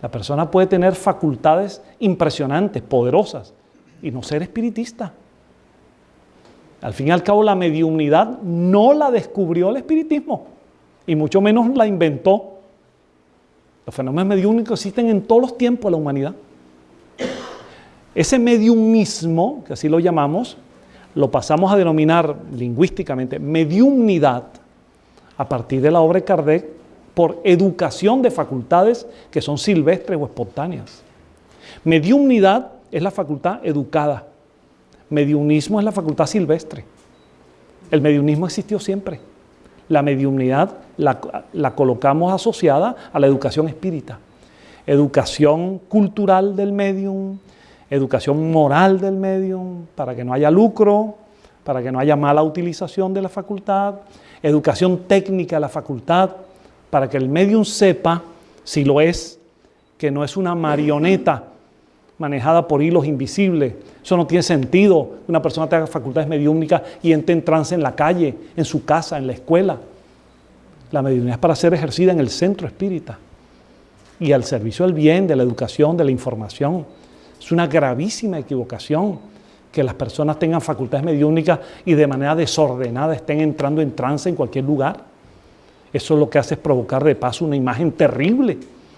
La persona puede tener facultades impresionantes, poderosas, y no ser espiritista. Al fin y al cabo, la mediunidad no la descubrió el espiritismo, y mucho menos la inventó. Los fenómenos mediúnicos existen en todos los tiempos de la humanidad. Ese mediumismo, que así lo llamamos, lo pasamos a denominar lingüísticamente mediumnidad a partir de la obra de Kardec por educación de facultades que son silvestres o espontáneas. Mediumnidad es la facultad educada. Mediunismo es la facultad silvestre. El mediunismo existió siempre. La mediumnidad la, la, colocamos asociada a la educación espírita. Educación cultural del medium, educación moral del medium, para que no haya lucro, para que no haya mala utilización de la facultad, educación técnica de la facultad, para que el medium sepa, si lo es, que no es una marioneta manejada por hilos invisibles. Eso no tiene sentido. Una persona tenga facultades mediúnicas y entre en trance en la calle, en su casa, en la escuela. La mediunidad es para ser ejercida en el centro espírita y al servicio del bien, de la educación, de la información. Es una gravísima equivocación que las personas tengan facultades mediúnicas y de manera desordenada estén entrando en trance en cualquier lugar. Eso lo que hace es provocar de paso una imagen terrible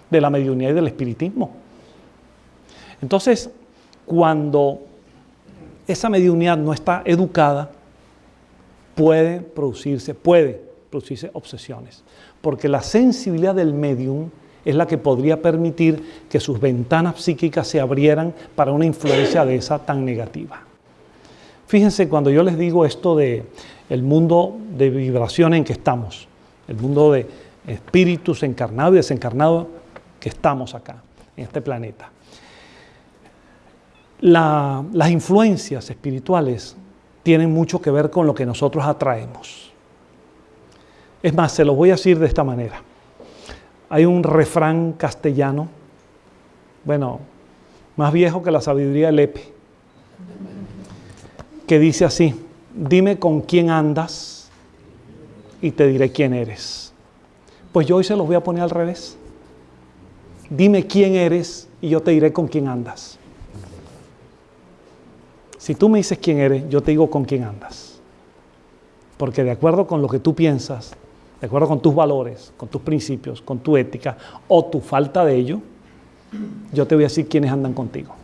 de la mediunidad y del espiritismo. Entonces, cuando esa mediunidad no está educada, puede producirse, puede producirse obsesiones, porque la sensibilidad del medium es la que podría permitir que sus ventanas psíquicas se abrieran para una influencia de esa tan negativa. Fíjense cuando yo les digo esto de el mundo de vibración en que estamos, el mundo de espíritus encarnados y desencarnados que estamos acá, en este planeta las influencias espirituales tienen mucho que ver con lo que nosotros atraemos. Es más, se lo voy a decir de esta manera. Hay un refrán castellano, bueno, más viejo que la sabiduría del Epe, que dice así, dime con quién andas y te diré quién eres. Pues yo hoy se los voy a poner al revés. Dime quién eres y yo te diré con quién andas. Si tú me dices quién eres, yo te digo con quién andas. Porque de acuerdo con lo que tú piensas, de acuerdo con tus valores, con tus principios, con tu ética o tu falta de ello, yo te voy a decir quiénes andan contigo.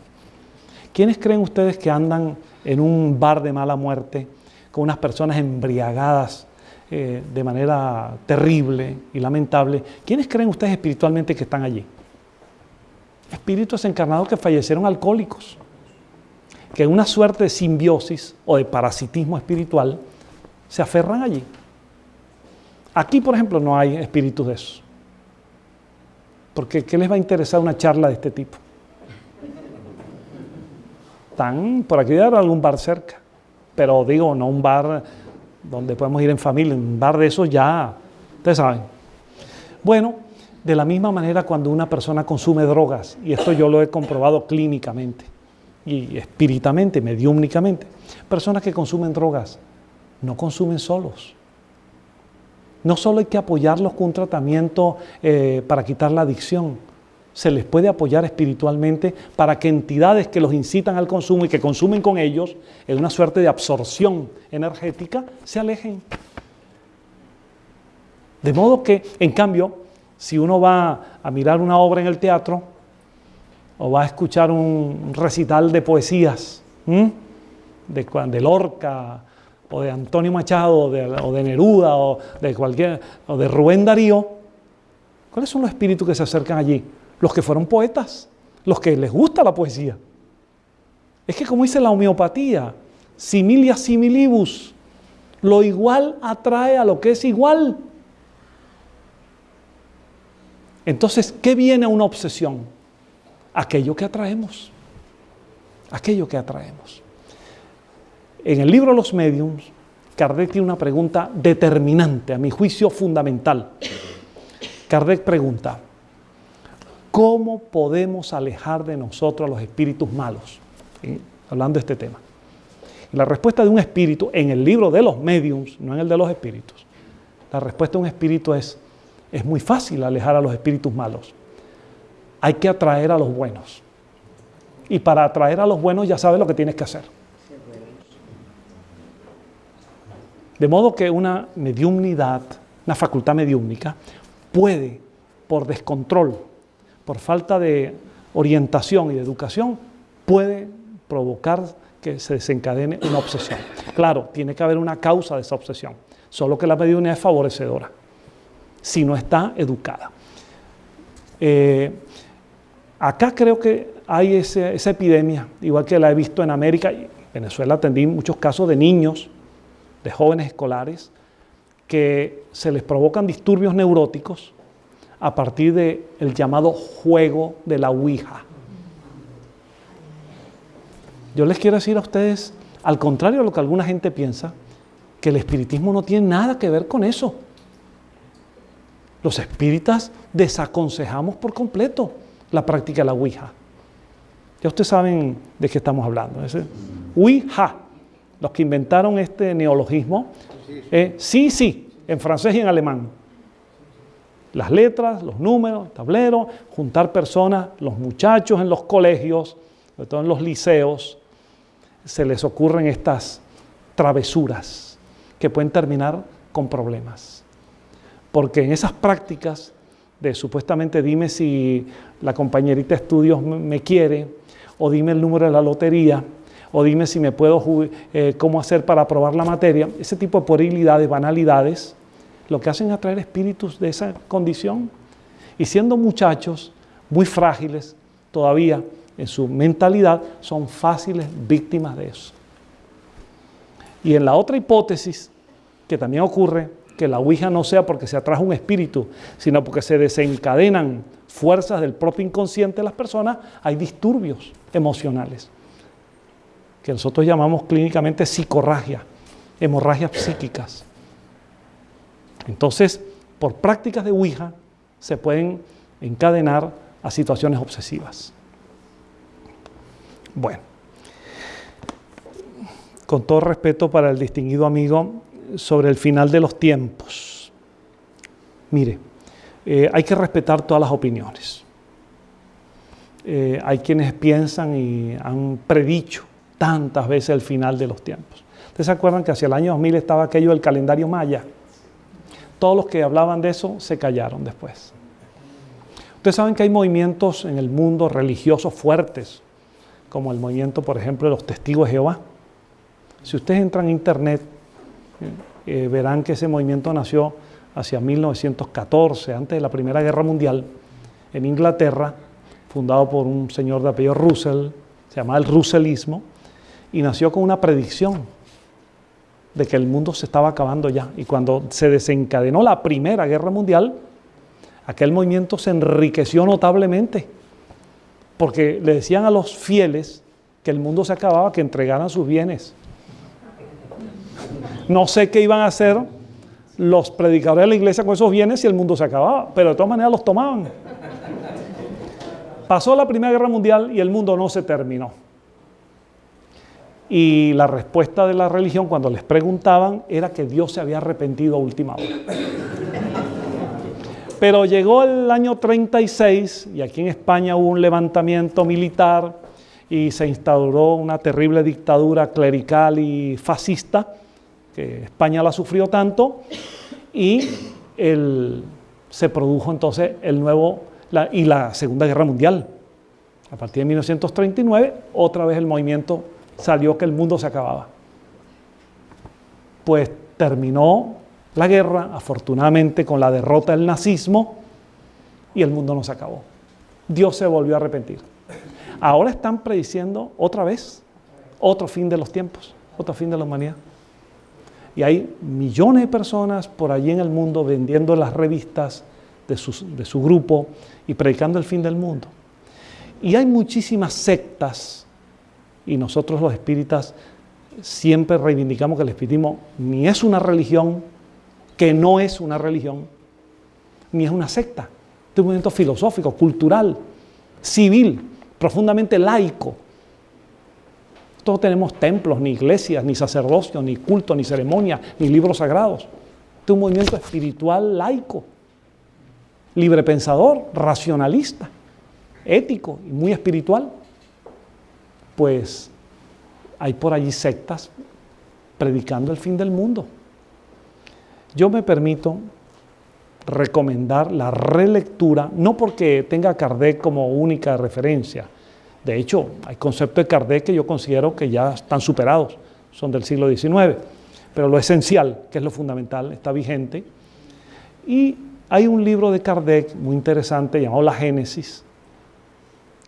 ¿Quiénes creen ustedes que andan en un bar de mala muerte con unas personas embriagadas eh, de manera terrible y lamentable? ¿Quiénes creen ustedes espiritualmente que están allí? Espíritus encarnados que fallecieron alcohólicos, que en una suerte de simbiosis o de parasitismo espiritual se aferran allí. Aquí, por ejemplo, no hay espíritus de esos. Porque ¿qué les va a interesar una charla de este tipo? Están por aquí dar algún bar cerca, pero digo, no un bar donde podemos ir en familia, un bar de esos ya, ustedes saben. Bueno, de la misma manera cuando una persona consume drogas, y esto yo lo he comprobado clínicamente y espíritamente, mediúmnicamente, personas que consumen drogas no consumen solos no solo hay que apoyarlos con un tratamiento eh, para quitar la adicción, se les puede apoyar espiritualmente para que entidades que los incitan al consumo y que consumen con ellos, en una suerte de absorción energética, se alejen. De modo que, en cambio, si uno va a mirar una obra en el teatro o va a escuchar un recital de poesías, de, de Lorca, o de Antonio Machado, o de, Neruda, o de, cualquier, o de Rubén Darío, ¿cuáles son los espíritus que se acercan allí? Los que fueron poetas, los que les gusta la poesía. Es que como dice la homeopatía, similia similibus, lo igual atrae a lo que es igual. Entonces, ¿qué viene una obsesión? Aquello que atraemos. Aquello que atraemos. En el libro Los Mediums, Kardec tiene una pregunta determinante, a mi juicio fundamental. Kardec pregunta, ¿cómo podemos alejar de nosotros a los espíritus malos? hablando de este tema. la respuesta de un espíritu en el libro de los mediums, no en el de los espíritus, la respuesta de un espíritu es, es muy fácil alejar a los espíritus malos. Hay que atraer a los buenos. Y para atraer a los buenos ya sabes lo que tienes que hacer. De modo que una mediumnidad, una facultad mediúmnica, puede, por descontrol, por falta de orientación y de educación, puede provocar que se desencadene una obsesión. Claro, tiene que haber una causa de esa obsesión, solo que la mediunidad es favorecedora, si no está educada. Eh, acá creo que hay esa epidemia, igual que la he visto en América, Venezuela atendí muchos casos de niños de jóvenes escolares que se les provocan disturbios neuróticos a partir del el llamado juego de la Ouija. Yo les quiero decir a ustedes, al contrario de lo que alguna gente piensa, que el espiritismo no tiene nada que ver con eso. Los espíritas desaconsejamos por completo la práctica de la Ouija. Ya ustedes saben de qué estamos hablando. Ouija los que inventaron este neologismo, eh, sí, sí, en francés y en alemán. Las letras, los números, el tablero, juntar personas, los muchachos en los colegios, sobre todo en los liceos, se les ocurren estas travesuras que pueden terminar con problemas. Porque en esas prácticas de supuestamente dime si la compañerita de estudios me quiere o dime el número de la lotería, o dime si me puedo, eh, cómo hacer para aprobar la materia. Ese tipo de puerilidades, banalidades, lo que hacen es atraer espíritus de esa condición. Y siendo muchachos muy frágiles todavía en su mentalidad, son fáciles víctimas de eso. Y en la otra hipótesis, que también ocurre, que la Ouija no sea porque se atrajo un espíritu, sino porque se desencadenan fuerzas del propio inconsciente de las personas, hay disturbios emocionales que nosotros llamamos clínicamente psicorragia, hemorragias psíquicas. Entonces, por prácticas de Ouija se pueden encadenar a situaciones obsesivas. Bueno, con todo respeto para el distinguido amigo, sobre el final de los tiempos. Mire, eh, hay que respetar todas las opiniones. Eh, hay quienes piensan y han predicho tantas veces el final de los tiempos. ¿Ustedes se acuerdan que hacia el año 2000 estaba aquello del calendario maya? Todos los que hablaban de eso se callaron después. Ustedes saben que hay movimientos en el mundo religiosos fuertes, como el movimiento, por ejemplo, de los testigos de Jehová. Si ustedes entran a internet, eh, verán que ese movimiento nació hacia 1914, antes de la Primera Guerra Mundial, en Inglaterra, fundado por un señor de apellido Russell, se llamaba el Russellismo, y nació con una predicción de que el mundo se estaba acabando ya. Y cuando se desencadenó la Primera Guerra Mundial, aquel movimiento se enriqueció notablemente, porque le decían a los fieles que el mundo se acababa, que entregaran sus bienes. No sé qué iban a hacer los predicadores de la iglesia con esos bienes si el mundo se acababa, pero de todas maneras los tomaban. Pasó la Primera Guerra Mundial y el mundo no se terminó. Y la respuesta de la religión cuando les preguntaban era que Dios se había arrepentido a última hora. Pero llegó el año 36 y aquí en España hubo un levantamiento militar y se instauró una terrible dictadura clerical y fascista que España la sufrió tanto, y se produjo entonces el nuevo, y la Segunda Guerra Mundial. A partir de 1939, otra vez el movimiento salió que el mundo se acababa. Pues terminó la guerra, afortunadamente, con la derrota del nazismo, y el mundo no se acabó. Dios se volvió a arrepentir. Ahora están prediciendo otra vez otro fin de los tiempos, otro fin de la humanidad. Y hay millones de personas por allí en el mundo vendiendo las revistas de su, grupo y predicando el fin del mundo. Y hay muchísimas sectas, y nosotros los espíritas siempre reivindicamos que el espiritismo ni es una religión, que no es una religión, ni es una secta. Es un movimiento filosófico, cultural, civil, profundamente laico, todos tenemos templos, ni iglesias, ni sacerdocio, ni culto, ni ceremonia, ni libros sagrados. Este es un movimiento espiritual laico, librepensador, racionalista, ético y muy espiritual. Pues hay por allí sectas predicando el fin del mundo. Yo me permito recomendar la relectura, no porque tenga Kardec como única referencia, de hecho, hay conceptos de Kardec que yo considero que ya están superados, son del siglo XIX, pero lo esencial, que es lo fundamental, está vigente. Y hay un libro de Kardec muy interesante llamado La Génesis,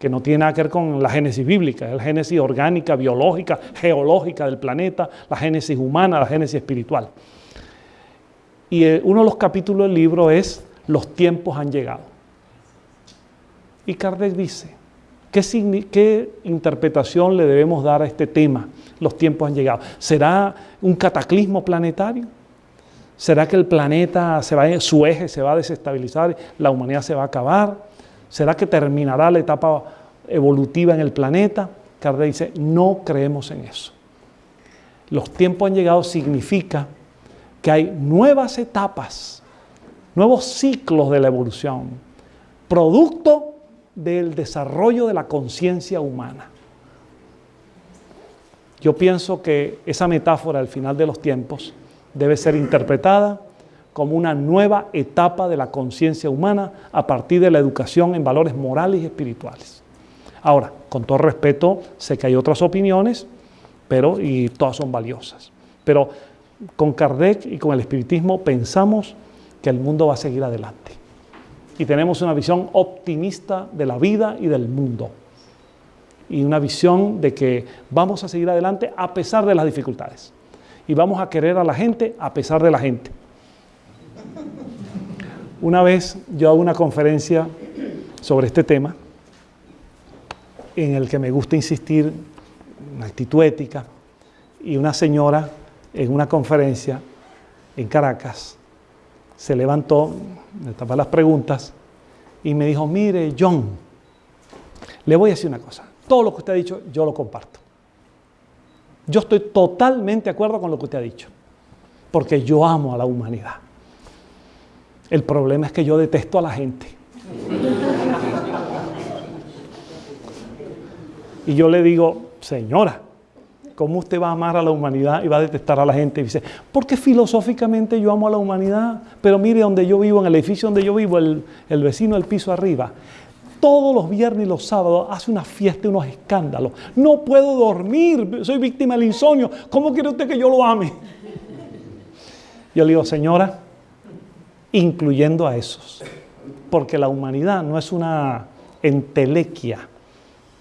que no tiene nada que ver con la génesis bíblica, es la génesis orgánica, biológica, geológica del planeta, la génesis humana, la génesis espiritual. Y eh, uno de los capítulos del libro es Los tiempos han llegado. Y Kardec dice, ¿Qué, interpretación le debemos dar a este tema? Los tiempos han llegado. ¿Será un cataclismo planetario? ¿Será que el planeta, se va, su eje se va a desestabilizar, la humanidad se va a acabar? ¿Será que terminará la etapa evolutiva en el planeta? Kardec dice, no creemos en eso. Los tiempos han llegado significa que hay nuevas etapas, nuevos ciclos de la evolución, producto del desarrollo de la conciencia humana. Yo pienso que esa metáfora al final de los tiempos debe ser interpretada como una nueva etapa de la conciencia humana a partir de la educación en valores morales y espirituales. Ahora, con todo respeto, sé que hay otras opiniones, pero y todas son valiosas. Pero con Kardec y con el espiritismo pensamos que el mundo va a seguir adelante y tenemos una visión optimista de la vida y del mundo. Y una visión de que vamos a seguir adelante a pesar de las dificultades. Y vamos a querer a la gente a pesar de la gente. Una vez yo hago una conferencia sobre este tema, en el que me gusta insistir en actitud ética, y una señora en una conferencia en Caracas se levantó, me tapó las preguntas y me dijo, mire John, le voy a decir una cosa, todo lo que usted ha dicho, yo lo comparto. Yo estoy totalmente de acuerdo con lo que usted ha dicho, porque yo amo a la humanidad. El problema es que yo detesto a la gente. Y yo le digo, señora, ¿cómo usted va a amar a la humanidad y va a detestar a la gente? Y dice, porque filosóficamente yo amo a la humanidad, pero mire donde yo vivo, en el edificio donde yo vivo, el, el vecino del piso arriba, todos los viernes y los sábados hace una fiesta y unos escándalos. No puedo dormir, soy víctima del insomnio. ¿Cómo quiere usted que yo lo ame? Yo le digo, señora, incluyendo a esos, porque la humanidad no es una entelequia,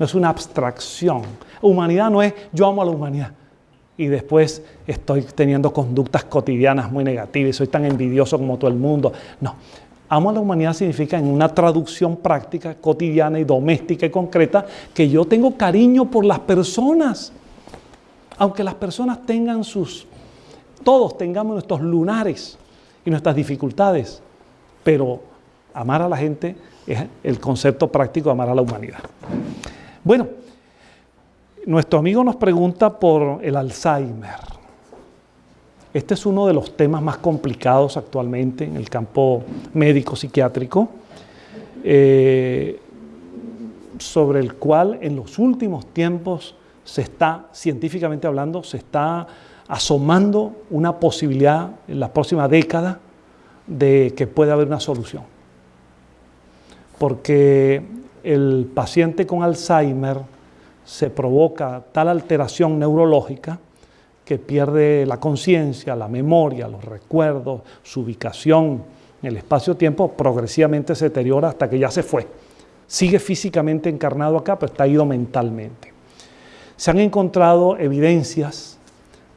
es una abstracción. Humanidad no es yo amo a la humanidad y después estoy teniendo conductas cotidianas muy negativas y soy tan envidioso como todo el mundo. No, amo a la humanidad significa en una traducción práctica, cotidiana y doméstica y concreta que yo tengo cariño por las personas. Aunque las personas tengan sus, todos tengamos nuestros lunares y nuestras dificultades, pero amar a la gente es el concepto práctico de amar a la humanidad. Bueno, nuestro amigo nos pregunta por el Alzheimer. Este es uno de los temas más complicados actualmente en el campo médico-psiquiátrico, eh, sobre el cual en los últimos tiempos se está, científicamente hablando, se está asomando una posibilidad en la próxima década de que pueda haber una solución. Porque el paciente con Alzheimer se provoca tal alteración neurológica que pierde la conciencia, la memoria, los recuerdos, su ubicación en el espacio-tiempo, progresivamente se deteriora hasta que ya se fue. Sigue físicamente encarnado acá, pero está ido mentalmente. Se han encontrado evidencias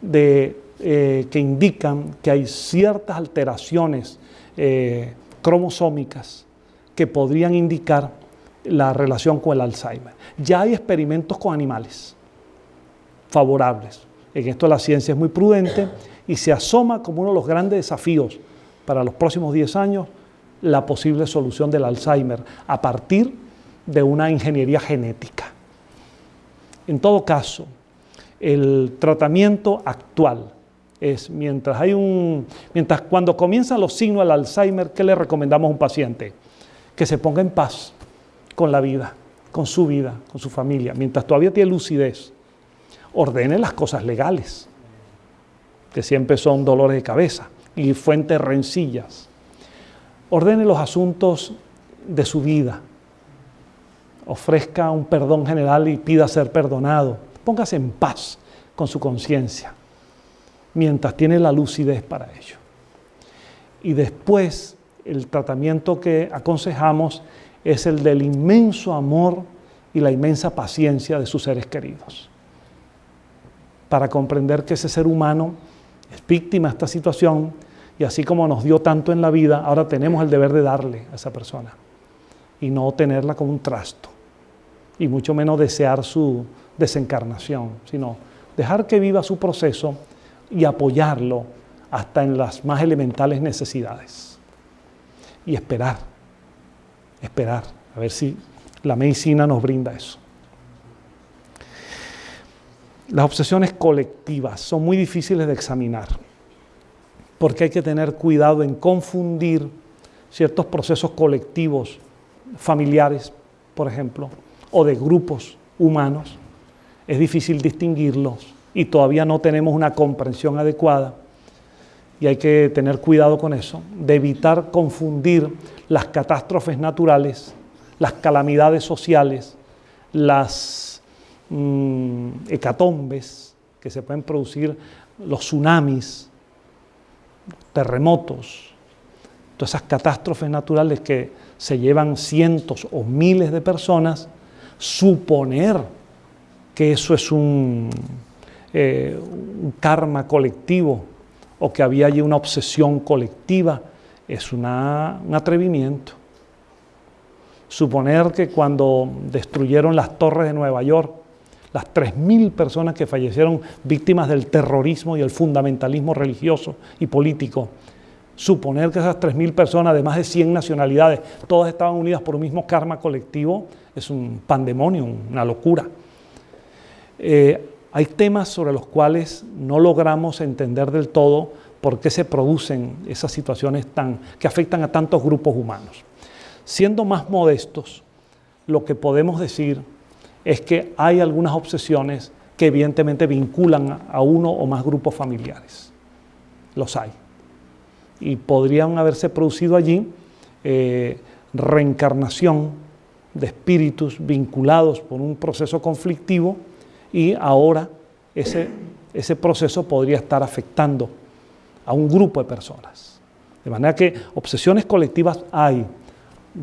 de, eh, que indican que hay ciertas alteraciones eh, cromosómicas que podrían indicar la relación con el Alzheimer. Ya hay experimentos con animales favorables. En esto la ciencia es muy prudente y se asoma como uno de los grandes desafíos para los próximos 10 años la posible solución del Alzheimer a partir de una ingeniería genética. En todo caso, el tratamiento actual es mientras hay un mientras cuando comienzan los signos del Alzheimer, ¿qué le recomendamos a un paciente? Que se ponga en paz, con la vida, con su vida, con su familia, mientras todavía tiene lucidez, ordene las cosas legales, que siempre son dolores de cabeza y fuentes rencillas. Ordene los asuntos de su vida. Ofrezca un perdón general y pida ser perdonado. Póngase en paz con su conciencia, mientras tiene la lucidez para ello. Y después, el tratamiento que aconsejamos es el del inmenso amor y la inmensa paciencia de sus seres queridos. Para comprender que ese ser humano es víctima de esta situación y así como nos dio tanto en la vida, ahora tenemos el deber de darle a esa persona y no tenerla como un trasto y mucho menos desear su desencarnación, sino dejar que viva su proceso y apoyarlo hasta en las más elementales necesidades y esperar esperar, a ver si la medicina nos brinda eso. Las obsesiones colectivas son muy difíciles de examinar, porque hay que tener cuidado en confundir ciertos procesos colectivos, familiares, por ejemplo, o de grupos humanos. Es difícil distinguirlos y todavía no tenemos una comprensión adecuada y hay que tener cuidado con eso, de evitar confundir las catástrofes naturales, las calamidades sociales, las mm, hecatombes que se pueden producir, los tsunamis, terremotos, todas esas catástrofes naturales que se llevan cientos o miles de personas, suponer que eso es un, eh, un karma colectivo o que había allí una obsesión colectiva, es un atrevimiento. Suponer que cuando destruyeron las torres de Nueva York, las 3.000 personas que fallecieron víctimas del terrorismo y el fundamentalismo religioso y político, suponer que esas 3.000 personas de más de 100 nacionalidades, todas estaban unidas por un mismo karma colectivo, es un pandemonio, una locura. Eh, hay temas sobre los cuales no logramos entender del todo por qué se producen esas situaciones tan, que afectan a tantos grupos humanos. Siendo más modestos, lo que podemos decir es que hay algunas obsesiones que evidentemente vinculan a uno o más grupos familiares. Los hay. Y podrían haberse producido allí eh, reencarnación de espíritus vinculados por un proceso conflictivo y ahora ese, proceso podría estar afectando a un grupo de personas. De manera que obsesiones colectivas hay.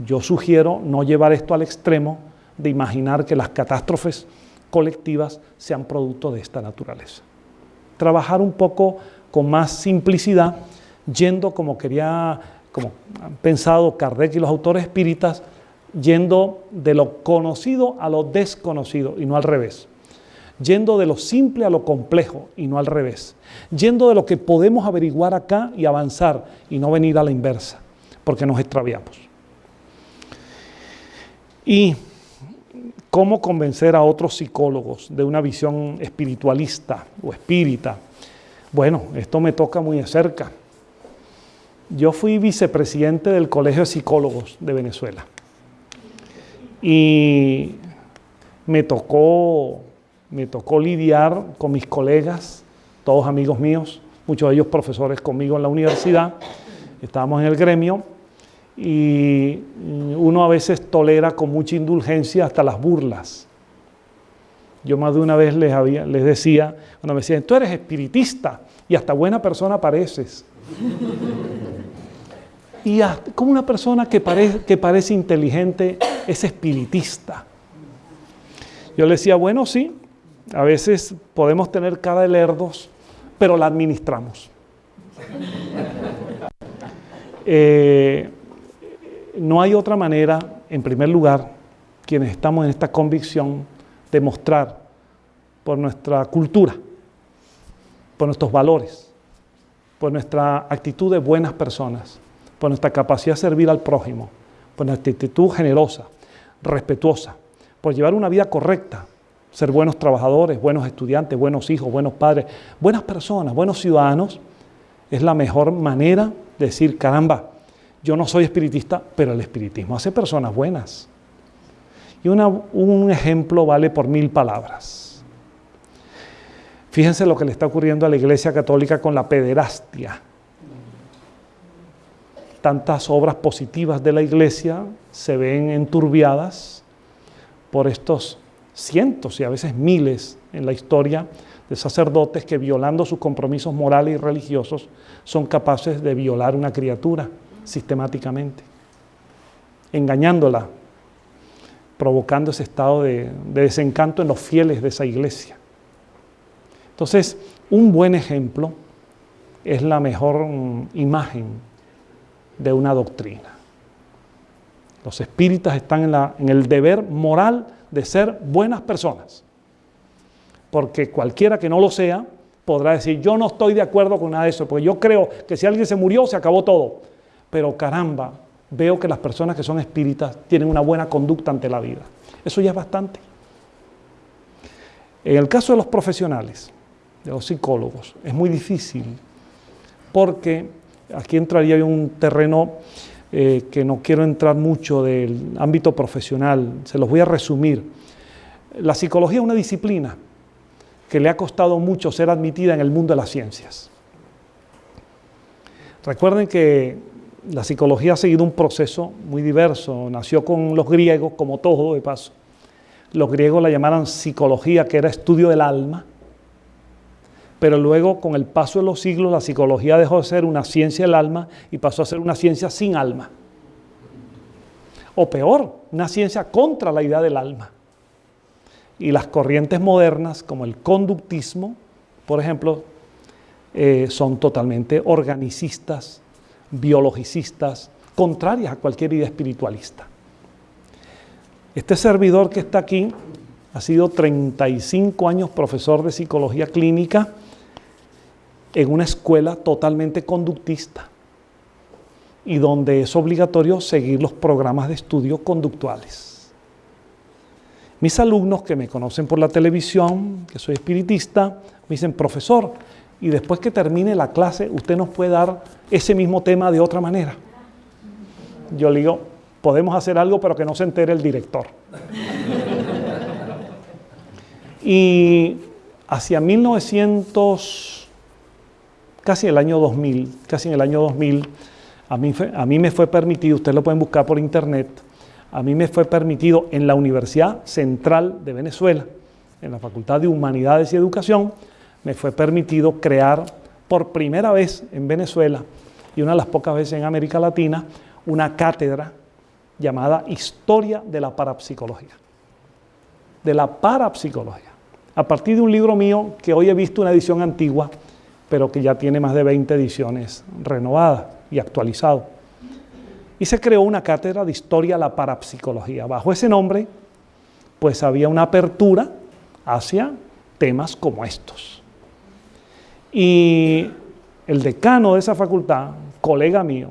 Yo sugiero no llevar esto al extremo de imaginar que las catástrofes colectivas sean producto de esta naturaleza. Trabajar un poco con más simplicidad, yendo como quería, como han pensado Kardec y los autores espíritas, yendo de lo conocido a lo desconocido y no al revés yendo de lo simple a lo complejo y no al revés, yendo de lo que podemos averiguar acá y avanzar y no venir a la inversa, porque nos extraviamos. Y cómo convencer a otros psicólogos de una visión espiritualista o espírita. Bueno, esto me toca muy de cerca. Yo fui vicepresidente del Colegio de Psicólogos de Venezuela y me tocó me tocó lidiar con mis colegas, todos amigos míos, muchos de ellos profesores conmigo en la universidad, estábamos en el gremio y uno a veces tolera con mucha indulgencia hasta las burlas. Yo más de una vez les, había, les decía, cuando me decían, tú eres espiritista y hasta buena persona pareces. y como una persona que que parece inteligente es espiritista. Yo le decía, bueno, sí, a veces podemos tener cara de lerdos, pero la administramos. Eh, no hay otra manera, en primer lugar, quienes estamos en esta convicción, de mostrar por nuestra cultura, por nuestros valores, por nuestra actitud de buenas personas, por nuestra capacidad de servir al prójimo, por nuestra actitud generosa, respetuosa, por llevar una vida correcta, ser buenos trabajadores, buenos estudiantes, buenos hijos, buenos padres, buenas personas, buenos ciudadanos, es la mejor manera de decir, caramba, yo no soy espiritista, pero el espiritismo hace personas buenas. Y un ejemplo vale por mil palabras. Fíjense lo que le está ocurriendo a la Iglesia Católica con la pederastia. Tantas obras positivas de la Iglesia se ven enturbiadas por estos cientos y a veces miles en la historia de sacerdotes que violando sus compromisos morales y religiosos son capaces de violar una criatura sistemáticamente, engañándola, provocando ese estado de, desencanto en los fieles de esa iglesia. Entonces, un buen ejemplo es la mejor mm, imagen de una doctrina. Los espíritas están en, en el deber moral de ser buenas personas. Porque cualquiera que no lo sea podrá decir, yo no estoy de acuerdo con nada de eso, porque yo creo que si alguien se murió, se acabó todo. Pero caramba, veo que las personas que son espíritas tienen una buena conducta ante la vida. Eso ya es bastante. En el caso de los profesionales, de los psicólogos, es muy difícil, porque aquí entraría un terreno eh, que no quiero entrar mucho del ámbito profesional, se los voy a resumir. La psicología es una disciplina que le ha costado mucho ser admitida en el mundo de las ciencias. Recuerden que la psicología ha seguido un proceso muy diverso, nació con los griegos, como todo de paso. Los griegos la llamaron psicología, que era estudio del alma, pero luego con el paso de los siglos la psicología dejó de ser una ciencia del alma y pasó a ser una ciencia sin alma. O peor, una ciencia contra la idea del alma. Y las corrientes modernas, como el conductismo, por ejemplo, eh, son totalmente organicistas, biologicistas, contrarias a cualquier idea espiritualista. Este servidor que está aquí ha sido 35 años profesor de psicología clínica en una escuela totalmente conductista. y donde es obligatorio seguir los programas de estudio conductuales. Mis alumnos que me conocen por la televisión, que soy espiritista, me dicen, profesor, y después que termine la clase, usted nos puede dar ese mismo tema de otra manera. Yo le digo, podemos hacer algo, pero que no se entere el director. y hacia 1900, casi el año 2000, casi en el año 2000, a mí, a mí me fue permitido, ustedes lo pueden buscar por internet, a mí me fue permitido en la Universidad Central de Venezuela, en la Facultad de Humanidades y Educación, me fue permitido crear por primera vez en Venezuela y una de las pocas veces en América Latina una cátedra llamada Historia de la Parapsicología. De la parapsicología. A partir de un libro mío que hoy he visto una edición antigua, pero que ya tiene más de 20 ediciones renovadas y actualizado. Y se creó una cátedra de Historia de la Parapsicología. Bajo ese nombre, pues había una apertura hacia temas como estos. Y el decano de esa facultad, colega mío,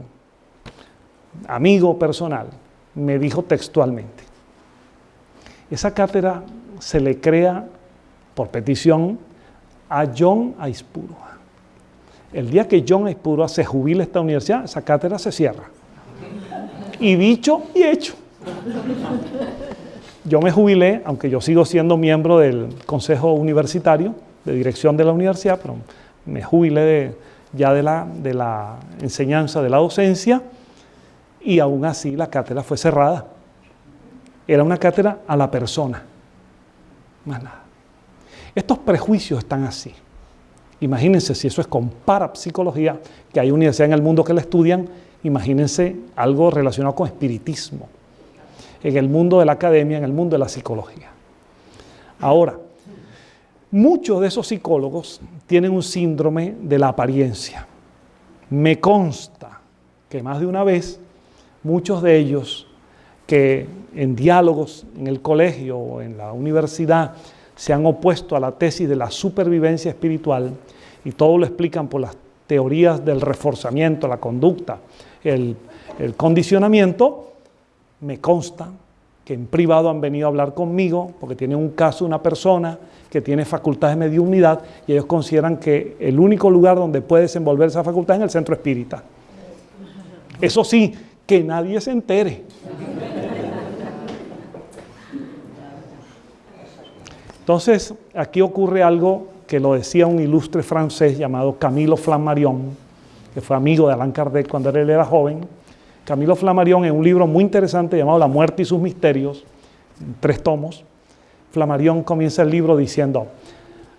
amigo personal, me dijo textualmente, esa cátedra se le crea por petición a John Aispurua. El día que John Aispurua se jubile esta universidad, esa cátedra se cierra. Y dicho y hecho. Yo me jubilé, aunque yo sigo siendo miembro del Consejo Universitario de Dirección de la Universidad, pero me jubilé ya de la, de la enseñanza, de la docencia, y aún así la cátedra fue cerrada. Era una cátedra a la persona, más nada. Estos prejuicios están así. Imagínense si eso es con parapsicología, que hay universidades en el mundo que la estudian, imagínense algo relacionado con espiritismo, en el mundo de la academia, en el mundo de la psicología. Ahora, muchos de esos psicólogos tienen un síndrome de la apariencia. Me consta que más de una vez muchos de ellos que en diálogos en el colegio o en la universidad se han opuesto a la tesis de la supervivencia espiritual y todo lo explican por las teorías del reforzamiento, la conducta, el, condicionamiento, me consta que en privado han venido a hablar conmigo porque tienen un caso, una persona que tiene facultades de mediunidad y ellos consideran que el único lugar donde puede desenvolver esa facultad es en el centro espírita. Eso sí, que nadie se entere. Entonces, aquí ocurre algo que lo decía un ilustre francés llamado Camilo Flammarion, que fue amigo de Allan Kardec cuando él era joven. Camilo Flammarion, en un libro muy interesante llamado La muerte y sus misterios, tres tomos, Flammarion comienza el libro diciendo,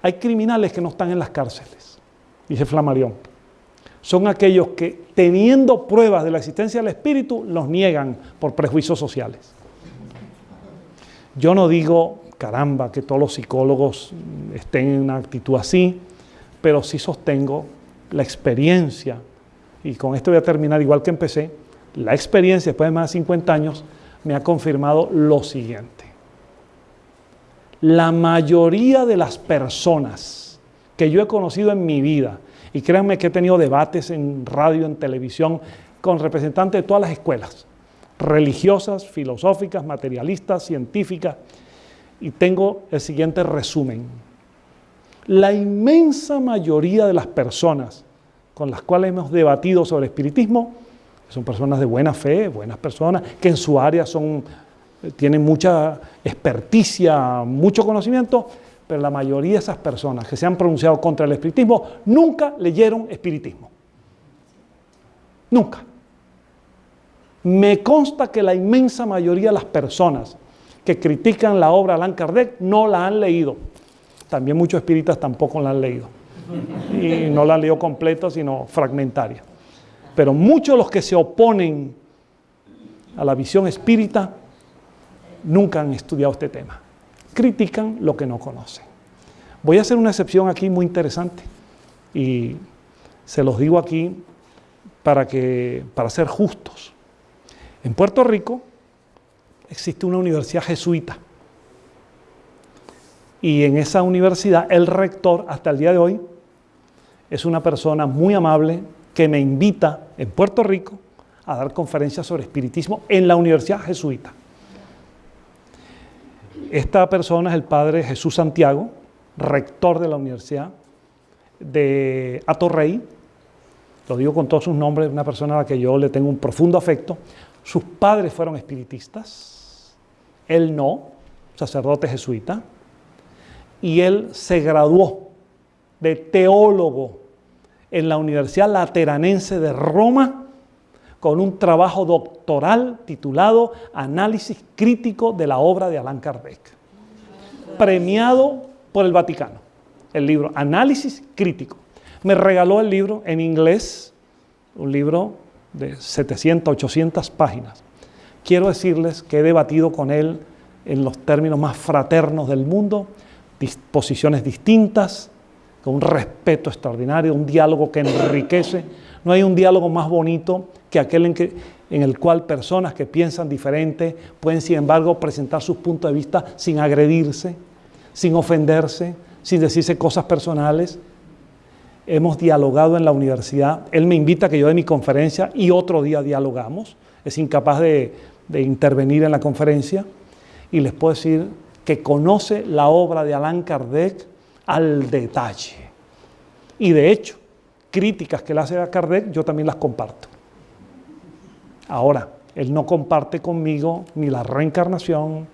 hay criminales que no están en las cárceles, dice Flammarion, son aquellos que teniendo pruebas de la existencia del espíritu, los niegan por prejuicios sociales. Yo no digo, caramba, que todos los psicólogos estén en una actitud así, pero sí sostengo la experiencia, y con esto voy a terminar igual que empecé, la experiencia después de más de 50 años me ha confirmado lo siguiente. La mayoría de las personas que yo he conocido en mi vida, y créanme que he tenido debates en radio, en televisión, con representantes de todas las escuelas, religiosas, filosóficas, materialistas, científicas, y tengo el siguiente resumen. La inmensa mayoría de las personas con las cuales hemos debatido sobre espiritismo son personas de buena fe, buenas personas, que en su área son, tienen mucha experticia, mucho conocimiento, pero la mayoría de esas personas que se han pronunciado contra el espiritismo nunca leyeron espiritismo. Nunca. Me consta que la inmensa mayoría de las personas que critican la obra de Allan Kardec no la han leído. También muchos espíritas tampoco la han leído. Y no la han leído completa, sino fragmentaria. Pero muchos de los que se oponen a la visión espírita nunca han estudiado este tema critican lo que no conocen. Voy a hacer una excepción aquí muy interesante y se los digo aquí para, que, para ser justos. En Puerto Rico existe una universidad jesuita y en esa universidad el rector hasta el día de hoy es una persona muy amable que me invita en Puerto Rico a dar conferencias sobre espiritismo en la Universidad Jesuita. Esta persona es el padre Jesús Santiago, rector de la Universidad de Atorrey. Lo digo con todos sus nombres, una persona a la que yo le tengo un profundo afecto. Sus padres fueron espiritistas, él no, sacerdote jesuita, y él se graduó de teólogo en la Universidad Lateranense de Roma con un trabajo doctoral titulado Análisis crítico de la obra de Allan Kardec, premiado por el Vaticano, el libro Análisis crítico. Me regaló el libro en inglés, un libro de 700, 800 páginas. Quiero decirles que he debatido con él en los términos más fraternos del mundo, posiciones distintas, con un respeto extraordinario, un diálogo que enriquece. No hay un diálogo más bonito que aquel en, el cual personas que piensan diferente pueden, sin embargo, presentar sus puntos de vista sin agredirse, sin ofenderse, sin decirse cosas personales. Hemos dialogado en la universidad. Él me invita a que yo dé mi conferencia y otro día dialogamos. Es incapaz de, de intervenir en la conferencia. Y les puedo decir que conoce la obra de Allan Kardec al detalle. Y de hecho, críticas que le hace a Kardec, yo también las comparto. Ahora, él no comparte conmigo ni la reencarnación,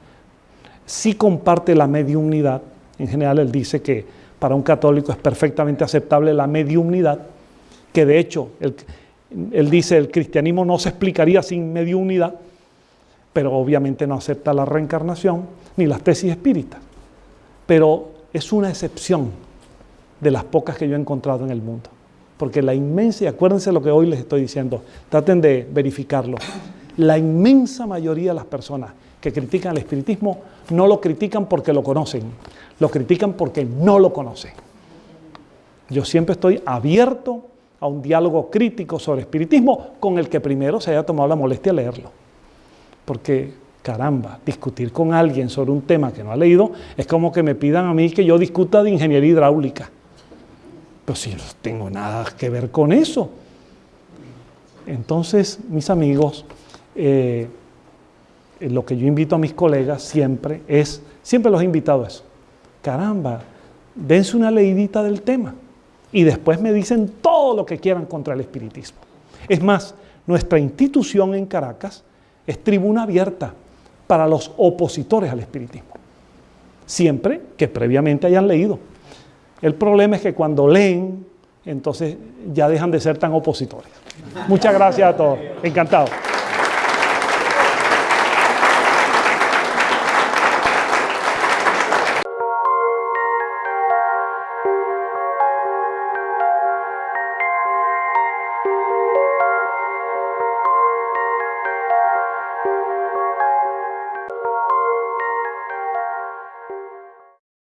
sí comparte la mediunidad. En general, él dice que para un católico es perfectamente aceptable la mediunidad, que de hecho, él, él dice, el cristianismo no se explicaría sin mediunidad, pero obviamente no acepta la reencarnación ni las tesis espíritas. Pero es una excepción de las pocas que yo he encontrado en el mundo. Porque la inmensa, y acuérdense lo que hoy les estoy diciendo, traten de verificarlo, la inmensa mayoría de las personas que critican el espiritismo no lo critican porque lo conocen, lo critican porque no lo conocen. Yo siempre estoy abierto a un diálogo crítico sobre espiritismo con el que primero se haya tomado la molestia leerlo. Porque caramba, discutir con alguien sobre un tema que no ha leído es como que me pidan a mí que yo discuta de ingeniería hidráulica. Pero si no tengo nada que ver con eso. Entonces, mis amigos, eh, lo que yo invito a mis colegas siempre es, siempre los he invitado a eso. Caramba, dense una leidita del tema y después me dicen todo lo que quieran contra el espiritismo. Es más, nuestra institución en Caracas es tribuna abierta para los opositores al espiritismo. Siempre que previamente hayan leído. El problema es que cuando leen, entonces ya dejan de ser tan opositores. Muchas gracias a todos. Encantado.